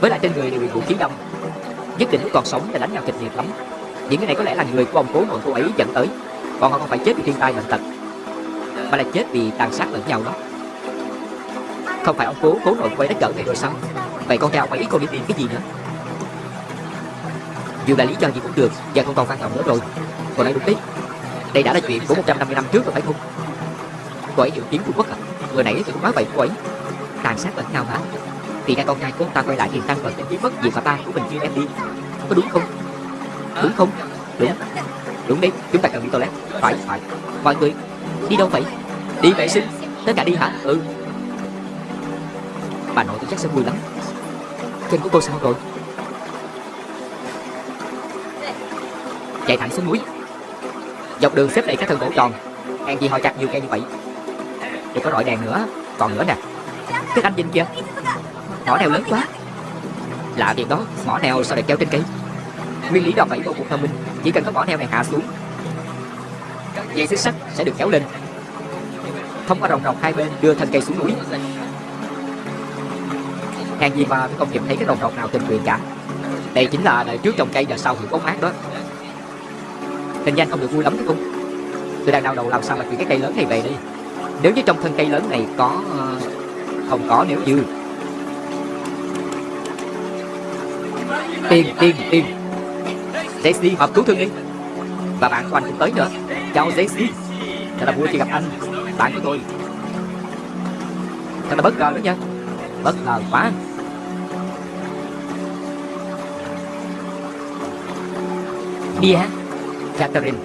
Với lại trên người đều bị vũ khí đâm Nhất định còn sống để đánh nhau kịch liệt lắm. Những cái này có lẽ là người của ông cố nội cô ấy dẫn tới. Còn họ không phải chết vì thiên tai bệnh tật, Mà là chết vì tàn sát lẫn nhau đó. Không phải ông cố cố nội quay đã trở về rồi sao? Vậy con trai ông ấy còn đi tìm cái gì nữa? Dù là lý do gì cũng được Giờ không còn quan trọng nữa rồi. Còn đây đúng đấy. Đây đã là chuyện của 150 năm trước rồi phải không? Cô ấy dự kiến Trung Quốc à? Vừa nãy tôi cũng nói vậy cô ấy. Tàn sát lẫn nhau hả? Thì ra con trai của ông ta quay lại tiền tăng vật để mất gì mà ba của mình chưa em đi. Có đúng không? Đúng không? Đúng. Đúng đấy. Chúng ta cần đi toilet. Phải phải. Mọi người, Đi đâu vậy? Đi vệ sinh. Tất cả đi hả? Ừ. Bà nội tôi chắc sẽ vui lắm. Chân của cô sao rồi? Chạy thẳng xuống núi. Dọc đường xếp đầy các thân gỗ tròn. Hàng gì họ chặt nhiều cây như vậy. Đừng có rọi đèn nữa. Còn nữa nè. Cái anh nhìn kìa Mỏ neo lớn quá. Lạ việc đó. Mỏ neo sao lại treo trên cây? Nguyên lý đòn bẩy vô cùng thông minh. Chỉ cần có mỏ neo này hạ xuống, Dây xích sắt sẽ được kéo lên. Thông qua rồng rọc hai bên đưa thân cây xuống núi. Hàng gì mà không nhìn thấy cái đồng rọc nào tình nguyện cả. Đây chính là đời trước trồng cây đời sau hưởng bóng mát đó. Hình danh không được vui lắm đấy không Tôi đang đau đầu làm sao mà chuyển cái cây lớn này về đi Nếu như trong thân cây lớn này có ờ, Không có nếu như. Tiền, tiền, tiền Jesse họp cứu thương đi. Và bạn của anh cũng tới nữa. Chào Jesse. Thật là vui khi gặp anh Bạn của tôi. Thật là bất ngờ đó nha. Bất ngờ quá. Đi Catherine.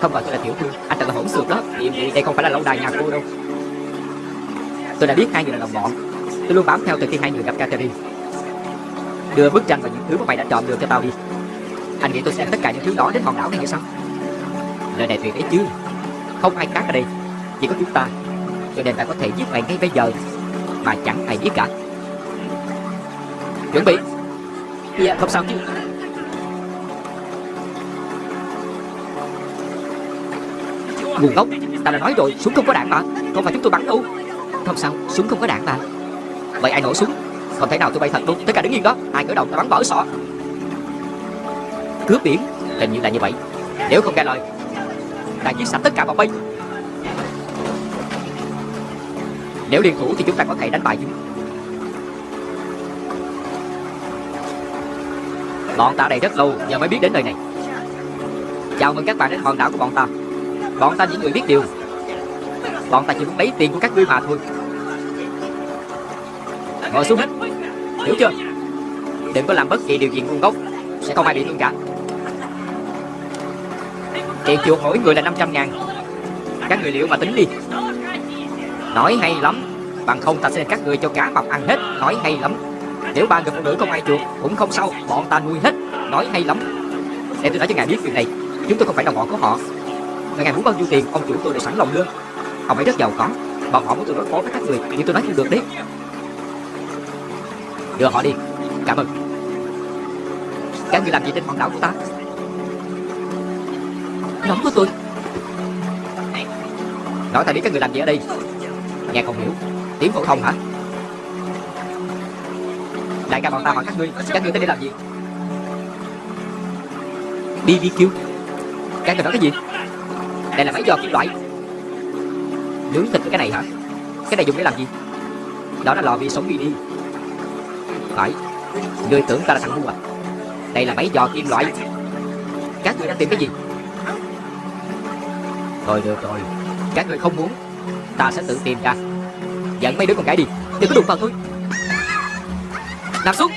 Không gọi tôi là tiểu thư. Anh thật là hỗn xược đó. Vậy đây không phải là lâu đài nhà cô đâu. Tôi đã biết hai người là đồng bọn. Tôi luôn bám theo từ khi hai người gặp Catherine. Đưa bức tranh và những thứ mà mày đã chọn được cho tao đi. Anh nghĩ tôi sẽ tất cả những thứ đó đến hòn đảo này hay sao? Lời này tuyệt đấy chứ. Không ai khác ở đây. Chỉ có chúng ta. Cho nên ta có thể giết mày ngay bây giờ. Mà chẳng ai biết cả. Chuẩn bị. Dạ không sao chứ. Ngu ngốc, Ta đã nói rồi Súng không có đạn mà. Không phải chúng tôi bắn đâu? Không sao Súng không có đạn mà. Vậy ai nổ súng? Không thể nào tôi bay thật luôn. Tất cả đứng yên đó Ai cởi đầu ta bắn vỡ sọ. Cướp biển Hình như là như vậy. Nếu không nghe lời Ta giết sạch tất cả bọn bay. Nếu liên thủ thì chúng ta có thể đánh bại chúng. Bọn ta đây rất lâu Giờ mới biết đến nơi này. Chào mừng các bạn đến hòn đảo của bọn ta. Bọn ta những người biết điều. Bọn ta chỉ muốn lấy tiền của các ngươi mà thôi. Ngồi xuống hết. Hiểu chưa? Đừng có làm bất kỳ điều gì ngu ngốc. Sẽ không ai bị thương cả. Tiền chuột mỗi người là 500 ngàn. Các người liệu mà tính đi. Nói hay lắm. Bằng không ta sẽ các người cho cá mập ăn hết. Nói hay lắm. Nếu ba người phụ nữ không ai chuột Cũng không sao. Bọn ta nuôi hết. Nói hay lắm. Để tôi nói cho ngài biết chuyện này. Chúng tôi không phải đồng bọn của họ ngày ngày muốn bao nhiêu tiền, Ông chủ tôi đều sẵn lòng đưa. Ông ấy rất giàu có Bọn họ muốn tôi đối phó với các người, Nhưng tôi nói không được đấy Đưa họ đi. Cảm ơn. Các người làm gì trên hòn đảo của ta? Nón của tôi. Nói ta biết các người làm gì ở đây. Nghe không hiểu. Tiếng phổ thông hả? Đại ca bọn ta hỏi các ngươi Các ngươi tới đây làm gì? BBQ Các người nói cái gì? Đây là máy giò kim loại. Nướng thịt với cái này hả? Cái này dùng để làm gì? Đó là lò vi sống mini. Phải. Ngươi tưởng ta là thằng ngu à? Đây là máy giò kim loại. Các ngươi đang tìm cái gì? Thôi được rồi. Các người không muốn, Ta sẽ tự tìm ra. Dẫn mấy đứa con gái đi. Đừng có đụng vào tôi. Nằm xuống.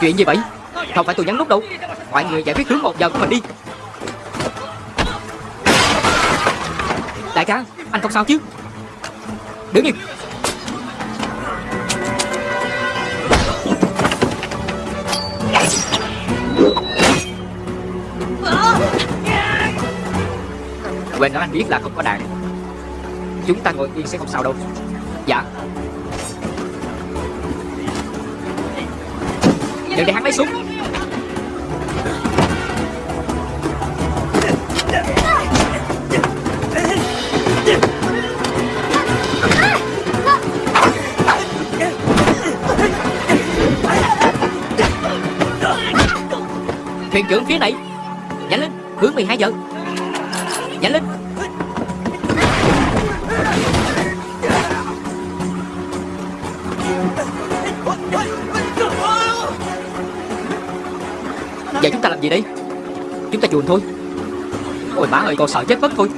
Chuyện gì vậy? Không phải tôi nhắn nút đâu. Mọi người giải quyết hướng một giờ của mình đi. Đại ca, Anh không sao chứ? Đứng im. Quên nói anh biết là không có đạn Chúng ta ngồi yên sẽ không sao đâu. Đừng để hắn lấy súng. Thuyền trưởng phía này, Nhanh lên, Hướng 12 giờ. Nhanh lên. Vậy chúng ta làm gì đây? Chúng ta chuồn thôi. Ôi má ơi, con sợ chết mất thôi.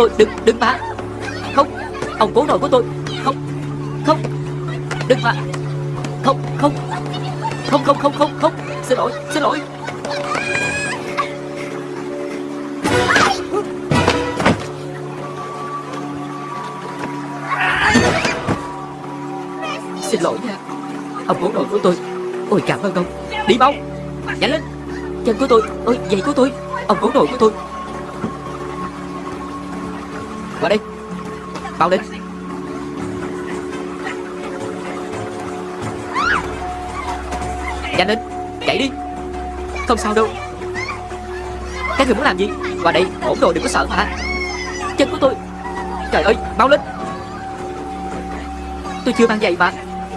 Tôi Đừng, đừng mà Không, ông cố nội của tôi. Không, không Đừng mà Không, không Không, không, không, không, không. Xin lỗi, xin lỗi. Xin lỗi nha. Ông cố nội của tôi. Ôi cảm ơn ông. Đi mau. Nhanh lên. Chân của tôi. Ôi giày của tôi. Ông cố nội của tôi. Bao lên Nhanh lên, Chạy đi. Không sao đâu. Các người muốn làm gì? Qua đây, ổn rồi đừng có sợ mà Chân của tôi. Trời ơi bao lên. Tôi chưa mang giày mà.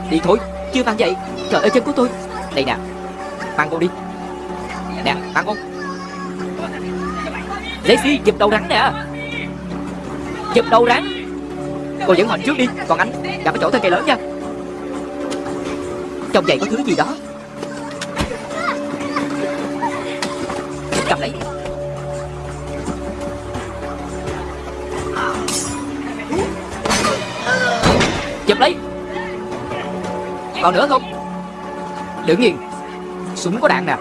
Đi thôi, Chưa mang giày. Trời ơi chân của tôi. Đây nè, Mang con đi. Nè, mang con. Daisy giật đầu rắn nè. Giật đầu rắn. Cô dẫn họ trước đi, Còn anh gặp cái chỗ thân cây lớn nha. Trong giày có thứ gì đó? Cầm lấy. Chụp lấy. Còn nữa không? Đừng nhìn. Súng có đạn nè.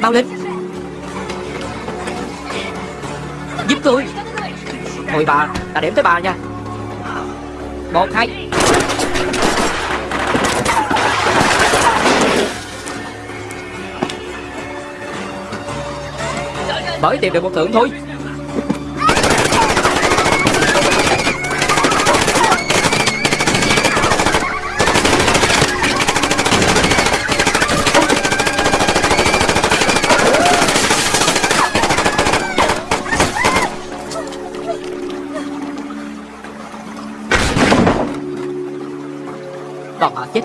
Bao lên. Giúp tôi. Thôi bà, ta điểm tới bà nha. Một, hai. Mới tìm được một thưởng thôi.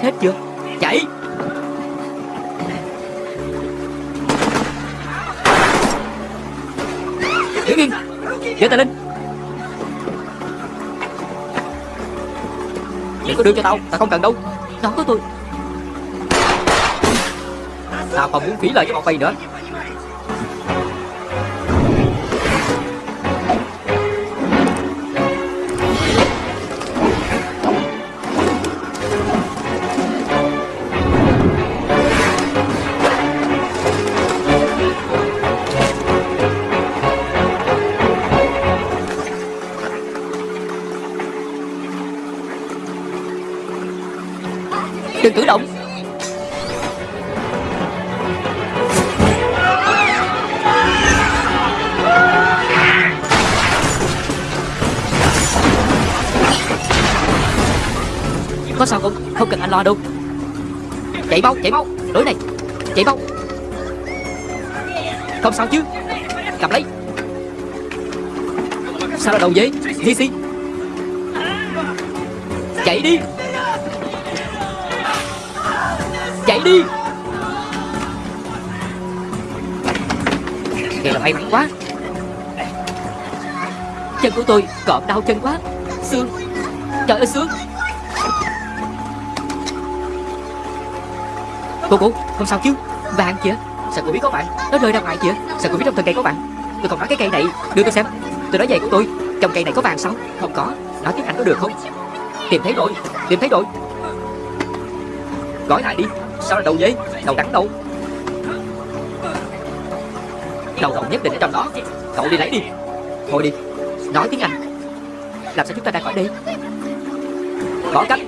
Hết chưa? Chạy! Đứng yên! Giơ tay lên! Đừng có đưa cho tao Tao không cần đâu. Nó có tôi. Tao không muốn phí lời cho bọn mày nữa. Anh lo đâu? Chạy mau, chạy mau. Lối này. Chạy mau. Không sao chứ. Cầm lấy. Sao là đầu dế Hi si Chạy đi. Chạy đi. Vậy là may mắn quá. Chân của tôi cọp đau chân quá. Xương. Trời ơi xương. Cô cô không sao chứ? Vàng kìa Sao cô biết có bạn? Nó rơi ra ngoài kìa Sao cô biết trong thân cây có bạn? Tôi không nói cái cây này, Đưa tôi xem. Tôi nói về của tôi, Trong cây này có vàng sao? Không có. Nói tiếng Anh có được không? Tìm thấy rồi, Tìm thấy rồi. Gói lại đi. Sao là đầu dế? Đầu đắng đâu? Đầu đầu nhất định ở trong đó. Cậu đi lấy đi. Thôi đi, Nói tiếng Anh. Làm sao chúng ta ra khỏi đây? Bỏ cách.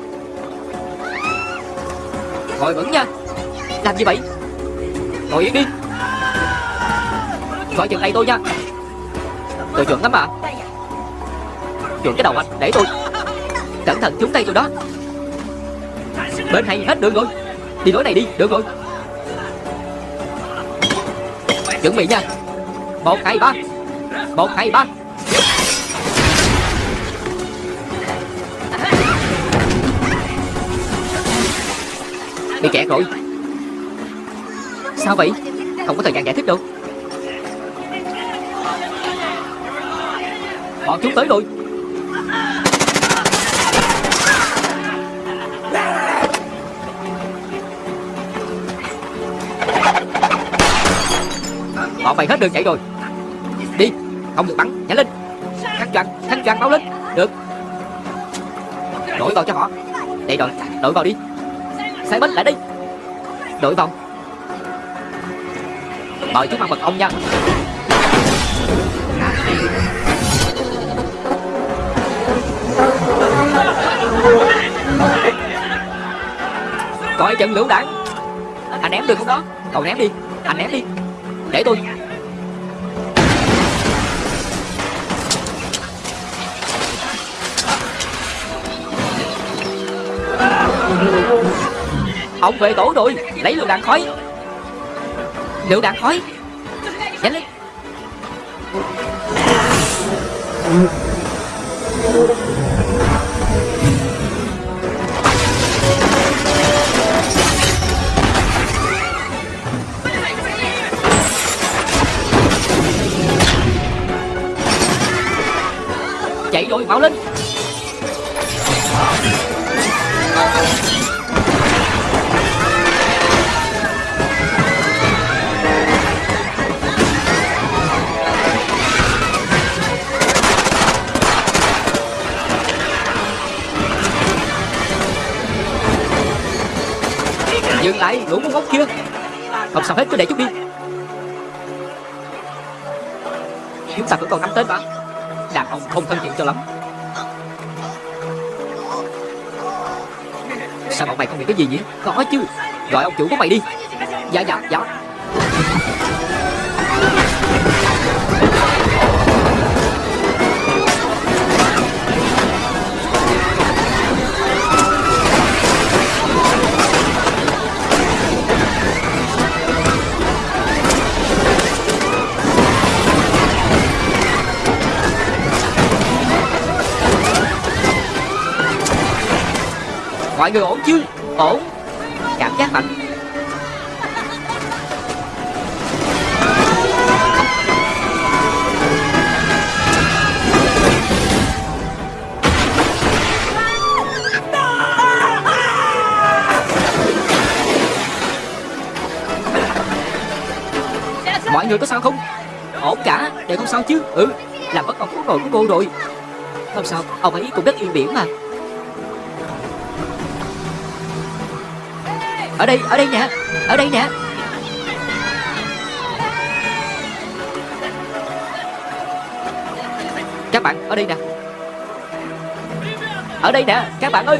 Ngồi vững nha. Làm gì vậy? Ngồi yên đi. Gọi chừng tay tôi nha. Tôi chuẩn lắm mà. Chuẩn cái đầu anh Để tôi. Cẩn thận trúng tay tôi đó. Bên này hết đường rồi. Đi lối này đi, được rồi. Chuẩn bị nha. Một, hai, ba. Một, hai, ba. Bị kẹt rồi. Sao vậy? Không có thời gian giải thích đâu. Bọn chúng tới rồi. Bọn mày hết đường chạy rồi. Đi, Không được bắn Nhanh lên. Khăn choàng Khăn choàng báo lên. Được. Đổi vào cho họ. Đây rồi Đổi vào đi. Sai bánh lại đi Đổi vào. Mời chú ăn mật ông nha. Coi trận lựu đạn Anh ném được không đó. Cậu ném đi. Anh ném đi. Để tôi. Ông về tổ rồi. Lấy lựu đạn khói Lựu đạn khói. Nhanh lên. Dừng lại lũ muốn ngốc kia. Không sao hết cứ để chút đi. Chúng ta vẫn còn năm tên mà. Đàn ông không thân thiện cho lắm. Sao bọn mày không biết cái gì nhỉ? Có chứ. Gọi ông chủ của mày đi. Dạ dạ dạ. Mọi người ổn chứ? Ổn. Cảm giác mạnh Mọi người có sao không? Ổn cả. Đều không sao chứ? Ừ Làm bất ông quốc nội của cô rồi. Không sao. Ông ấy cũng rất yên biển mà. Ở đây Ở đây nè. Ở đây nè. Các bạn, ở đây nè. Ở đây nè, Các bạn ơi.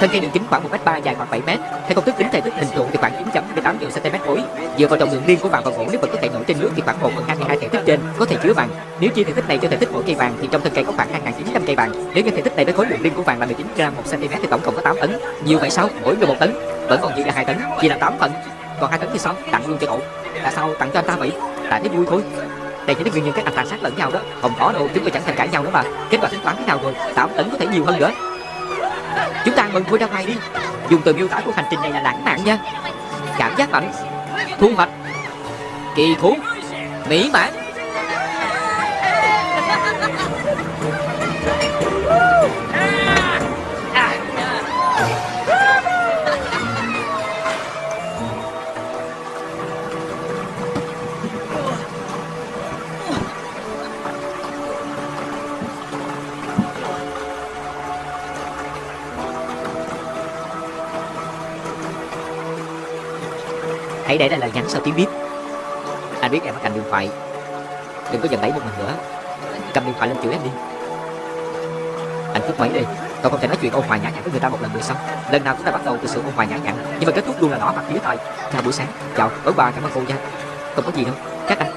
Thân cây đường kính khoảng 1m3 dài khoảng 7m. Theo công thức tính thể tích hình trụ thì khoảng 9.18 triệu cm khối. Dựa vào trọng lượng riêng của vàng và gỗ nếu vật có thể nổi trên nước thì khoảng 1 phần 22 thể tích trên có thể chứa vàng. Nếu chia thể tích này cho thể tích mỗi cây vàng thì trong thân cây có khoảng 2.900 cây vàng. Nếu như thể tích này với khối lượng riêng của vàng là 19 gram 1 cm thì tổng cộng có 8 tấn. Nhiều vậy sao? Mỗi người một tấn. Vẫn còn dư là 2 tấn, chia là 8 phần. Còn 2 tấn thì sao? Tặng luôn cho cậu. Tại sao tặng cho anh ta vậy? Tại thấy vui thôi. Đây chính là nguyên nhân các anh tàn sát lẫn nhau đó. Không có đâu, chúng tôi chẳng thành cãi nhau nữa mà. Kết quả tính toán thế nào rồi? Tám tấn có thể nhiều hơn nữa. Chúng ta mừng vui ra ngoài đi. Dùng từ miêu tả của hành trình này là lãng mạn nha. Cảm giác mạnh Thu hoạch Kỳ thú, Mỹ mãn. Hãy để lại lời nhắn sau tiếng bíp Anh biết em ở cạnh điện thoại. Đừng có giận đẩy một mình nữa. Cầm điện thoại lên chửi em đi. Anh cúp mấy đi. Tôi không thể nói chuyện ôn hòa nhã nhặn với người ta một lần được xong Lần nào cũng đã bắt đầu từ sự ôn hòa nhã nhặn. Nhưng mà kết thúc luôn là đỏ mặt phía tay Chào buổi sáng, Chào tối bà cảm ơn cô nha. Không có gì đâu. Các anh,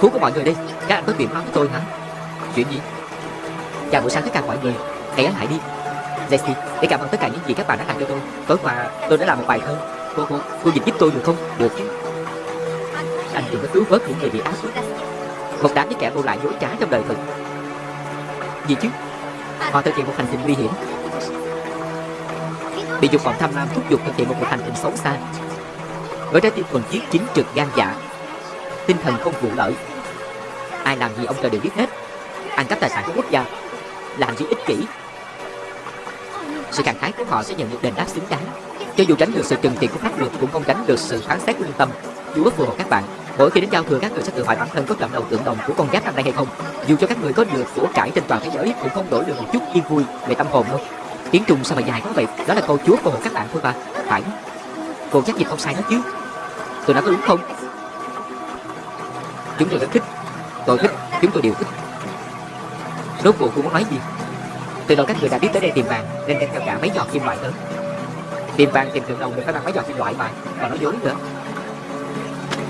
Thú của mọi người đi. Các anh có chuyện nói với tôi hả? Chuyện gì? Chào buổi sáng tất cả mọi người. Hãy ấn lại đi. Jessie Để cảm ơn tất cả những gì các bạn đã làm cho tôi. Tối qua, tôi đã làm một bài thơ. Cô, cô, cô dịch giúp tôi được không? Được. Anh đừng có cứu vớt những người bị ác. Một đám với kẻ vô lại dối trá trong đời thực Gì chứ? Họ thực hiện một hành trình nguy hiểm. Bị dục vọng tham lam thúc giục thực hiện một cuộc hành trình xấu xa. Với trái tim thuần chiết chính trực gan dạ Tinh thần không vụ lợi. Ai làm gì ông trời đều biết hết. Ăn cắp tài sản của quốc gia làm gì ích kỷ. Sự khẳng khái của họ sẽ nhận được đền đáp xứng đáng cho dù tránh được sự trừng trị của pháp luật cũng không tránh được sự phán xét của lương tâm. Dù bất phù hợp các bạn, mỗi khi đến giao thừa các người sẽ tự hỏi bản thân có chọn đầu tượng đồng của con giáp năm nay hay không. Dù cho các người có được của cải trên toàn thế giới cũng không đổi được một chút yên vui về tâm hồn đâu. Tiếng trùng sao mà dài quá vậy? Đó là câu chúa của các bạn thôi mà. Phải. Cô chắc gì không sai hết chứ. Tôi nói có đúng không? Chúng tôi rất thích. Tôi thích. Chúng tôi đều thích. Rốt cuộc cô muốn nói gì? Từ đầu các người đã biết tới đây tìm vàng nên đem theo cả mấy giọt kim loại lớn Tìm vàng tìm tượng đồng được phải bằng mấy giọt kim loại mà và nói dối nữa.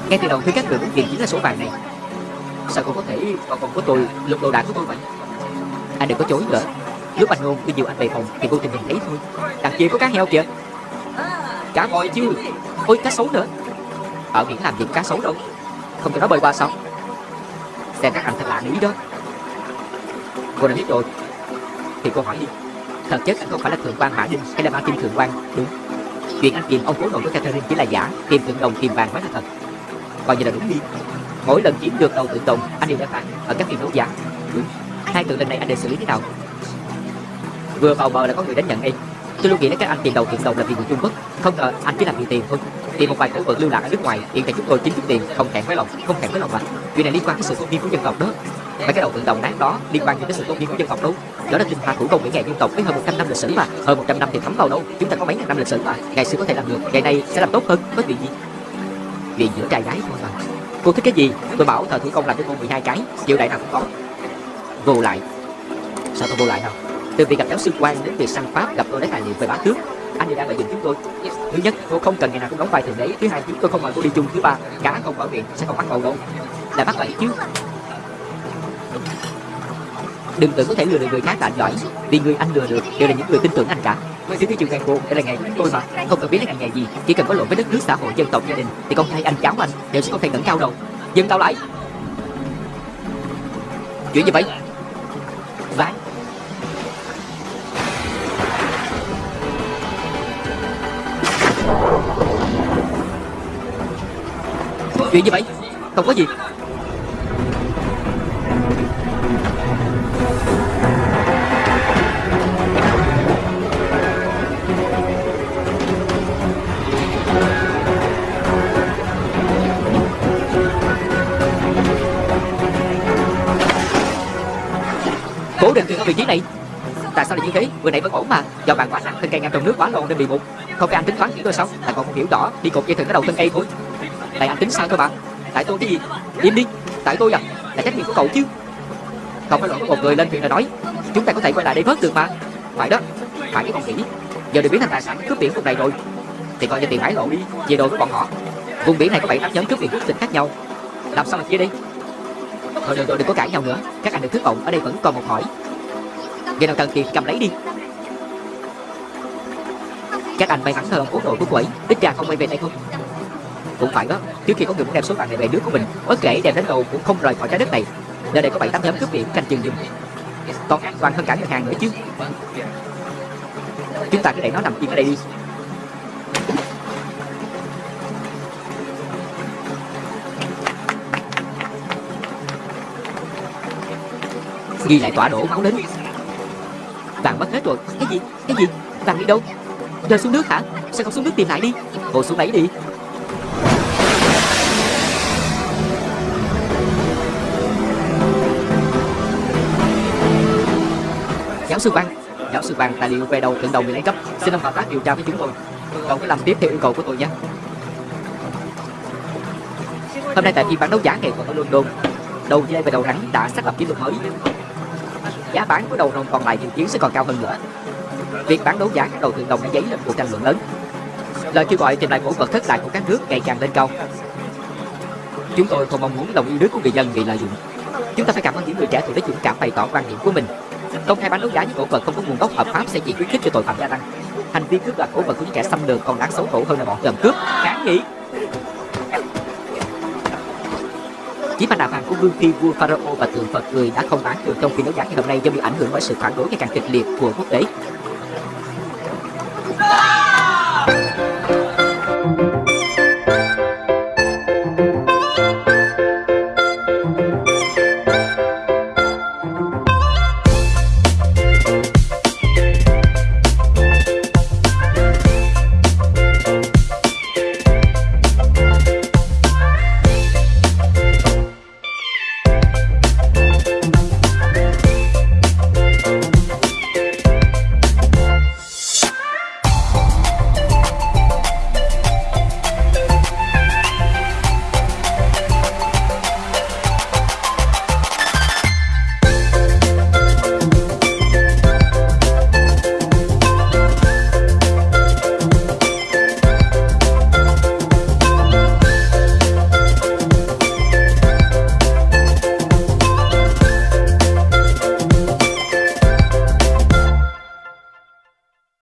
Ngay từ đầu khi các người muốn tìm chính là số vàng này. Sao cô có thể còn còn của tôi, lục đồ đạc của tôi vậy? Anh đừng có chối nữa. Lúc anh ngôn tôi dìu anh về phòng, thì vô tình nhìn thấy thôi Đằng kia có cá heo kìa. Cá voi chứ. Ôi, cá sấu nữa. Ở biển làm gì cá sấu đâu. Không cho nó bơi qua sao? Xem các anh thật lạ nghĩ đó. Cô đã biết rồi. Thì cô hỏi đi. Thật chất anh không phải là thượng quan hỏa Đinh hay là Martin thượng quan, Đúng. Chuyện anh tìm ông cố nội của Catherine chỉ là giả Tìm tượng đồng tìm vàng mới là thật. Coi như là đúng đi. Mỗi lần chiếm được đầu tượng đồng, anh đều đã phản ở các phiên đấu giá, Đúng. Hai tượng lần này anh định xử lý thế nào? Vừa vào bờ là có người đến nhận em. Tôi luôn nghĩ đến các anh tìm đầu tượng đồng là vì người Trung Quốc, Không ngờ anh chỉ làm vì tiền thôi. Tìm một vài cổ vật lưu lạc ở nước ngoài, Hiện tại chúng tôi chính chút tiền, Không thẹn với lòng, Không thẹn với lòng mà. Chuyện này liên quan đến sự tôn nghiêm của dân tộc đó. Mấy cái đầu tượng đồng nát đó liên quan đến cái sự tôn nghiêm của dân tộc đâu? Đó là tinh hoa thủ công mỹ nghệ dân tộc với hơn 100 năm lịch sử mà. Hơn 100 năm thì thấm vào đâu? Chúng ta có mấy ngàn năm lịch sử mà. Ngày xưa có thể làm được. Ngày nay sẽ làm tốt hơn. Có chuyện gì? Vì giữa trai gái thôi mà. Cô thích cái gì? Tôi bảo thợ thủ công làm cho cô 12 cái. Chiều đại nào cũng có. Vô lại. Sao tôi vô lại không Từ việc gặp giáo sư quan đến việc săn pháp gặp tôi lấy tài liệu về bá tước, anh đều đang lợi dụng chúng tôi. Thứ nhất, cô không cần ngày nào cũng đóng vai thì đế. Thứ hai, chúng tôi không mời cô đi chung. Thứ ba, cá không mở miệng, sẽ không bắt bầu đâu. Là bắt vậy chứ. Đừng tưởng có thể lừa được người khác là anh giỏi. Vì người anh lừa được đều là những người tin tưởng anh cả. Thứ cái trường nghề cô đây là ngày tôi mà Không cần biết là ngày nghề gì. Chỉ cần có lỗi với đất nước, xã hội, dân tộc, gia đình, Thì con trai anh, cháu anh đều sẽ không thể ngẩng cao đâu. Dừng tao lại. Chuyện gì vậy. Ván Chuyện gì vậy. Không có gì. Cố định vị trí này. Tại sao lại như thế? Vừa nãy vẫn ổn mà. Do bạn quá nặng thân cây ngang trong nước quá lâu nên bị bụng Không phải anh tính toán kỹ tôi sao? Tại còn không hiểu rõ Đi cột dây thừng cái đầu thân cây thôi. Tại anh tính sao thôi bạn? Tại tôi cái gì? Im đi. Tại tôi à? Là trách nhiệm của cậu chứ. Không phải lỗi của một người lên thuyền là nói Chúng ta có thể quay lại đây vớt được mà. Phải đó. Phải cái con khỉ Giờ được biến thành tài sản cướp biển vùng này rồi. Thì coi như tiền hải lộ đi. Về đồ của bọn họ. Vùng biển này có bảy tám nhóm cướp biển quốc tịch khác nhau. Làm sao mà chia đi? Thôi đừng, đừng, đừng có cãi nhau nữa. Các anh đừng thất vọng Ở đây vẫn còn một hỏi. Vậy nào cần tiền cầm lấy đi. Các anh may mắn hơn uống đội của cô ấy. Ít ra không quay về đây không Cũng phải đó, Trước khi có người muốn đem số vàng này về nước của mình, Bất kể đem đến đâu cũng không rời khỏi trái đất này. Nơi đây có bảy tám nhóm cướp biển canh chừng dùng Còn an toàn hơn cả ngân hàng nữa chứ. Chúng ta cứ để nó nằm yên ở đây đi. Ghi lại tỏa đổ máu đến. Vàng mất hết rồi Cái gì? Cái gì? Vàng đi đâu? Rơi xuống nước hả? Sao không xuống nước tìm lại đi? Ngồi xuống đấy đi Giáo sư Văn Giáo sư Văn tài liệu về đầu tượng đầu bị lấy cắp Xin ông hợp tác điều tra với chúng tôi Cậu cứ làm tiếp theo yêu cầu của tôi nhé Hôm nay tại phiên bán đấu giá nghệ thuật ở London Đầu dây và đầu rắn đã xác lập kỷ lục mới Giá bán của đầu rồng còn lại dự kiến sẽ còn cao hơn nữa. Việc bán đấu giá các đầu tượng đồng đã dấy lên cuộc tranh luận lớn. Lời kêu gọi tìm lại cổ vật thất lạc của các nước ngày càng lên cao. Chúng tôi không mong muốn lòng yêu nước của người dân bị lợi dụng. Chúng ta phải cảm ơn những người trẻ tuổi đã dũng cảm bày tỏ quan điểm của mình. Công khai bán đấu giá những cổ vật không có nguồn gốc hợp pháp sẽ chỉ khuyến khích cho tội phạm gia tăng. Hành vi cướp đoạt cổ vật của những kẻ xâm lược còn đáng xấu hổ hơn là bọn trộm cướp. Kháng nghị. Chiếc mặt nạ vàng của vương phi vua Pharaoh và tượng Phật người đã không bán được trong phiên đấu giá ngày hôm nay do bị ảnh hưởng bởi sự phản đối ngày càng kịch liệt của quốc tế.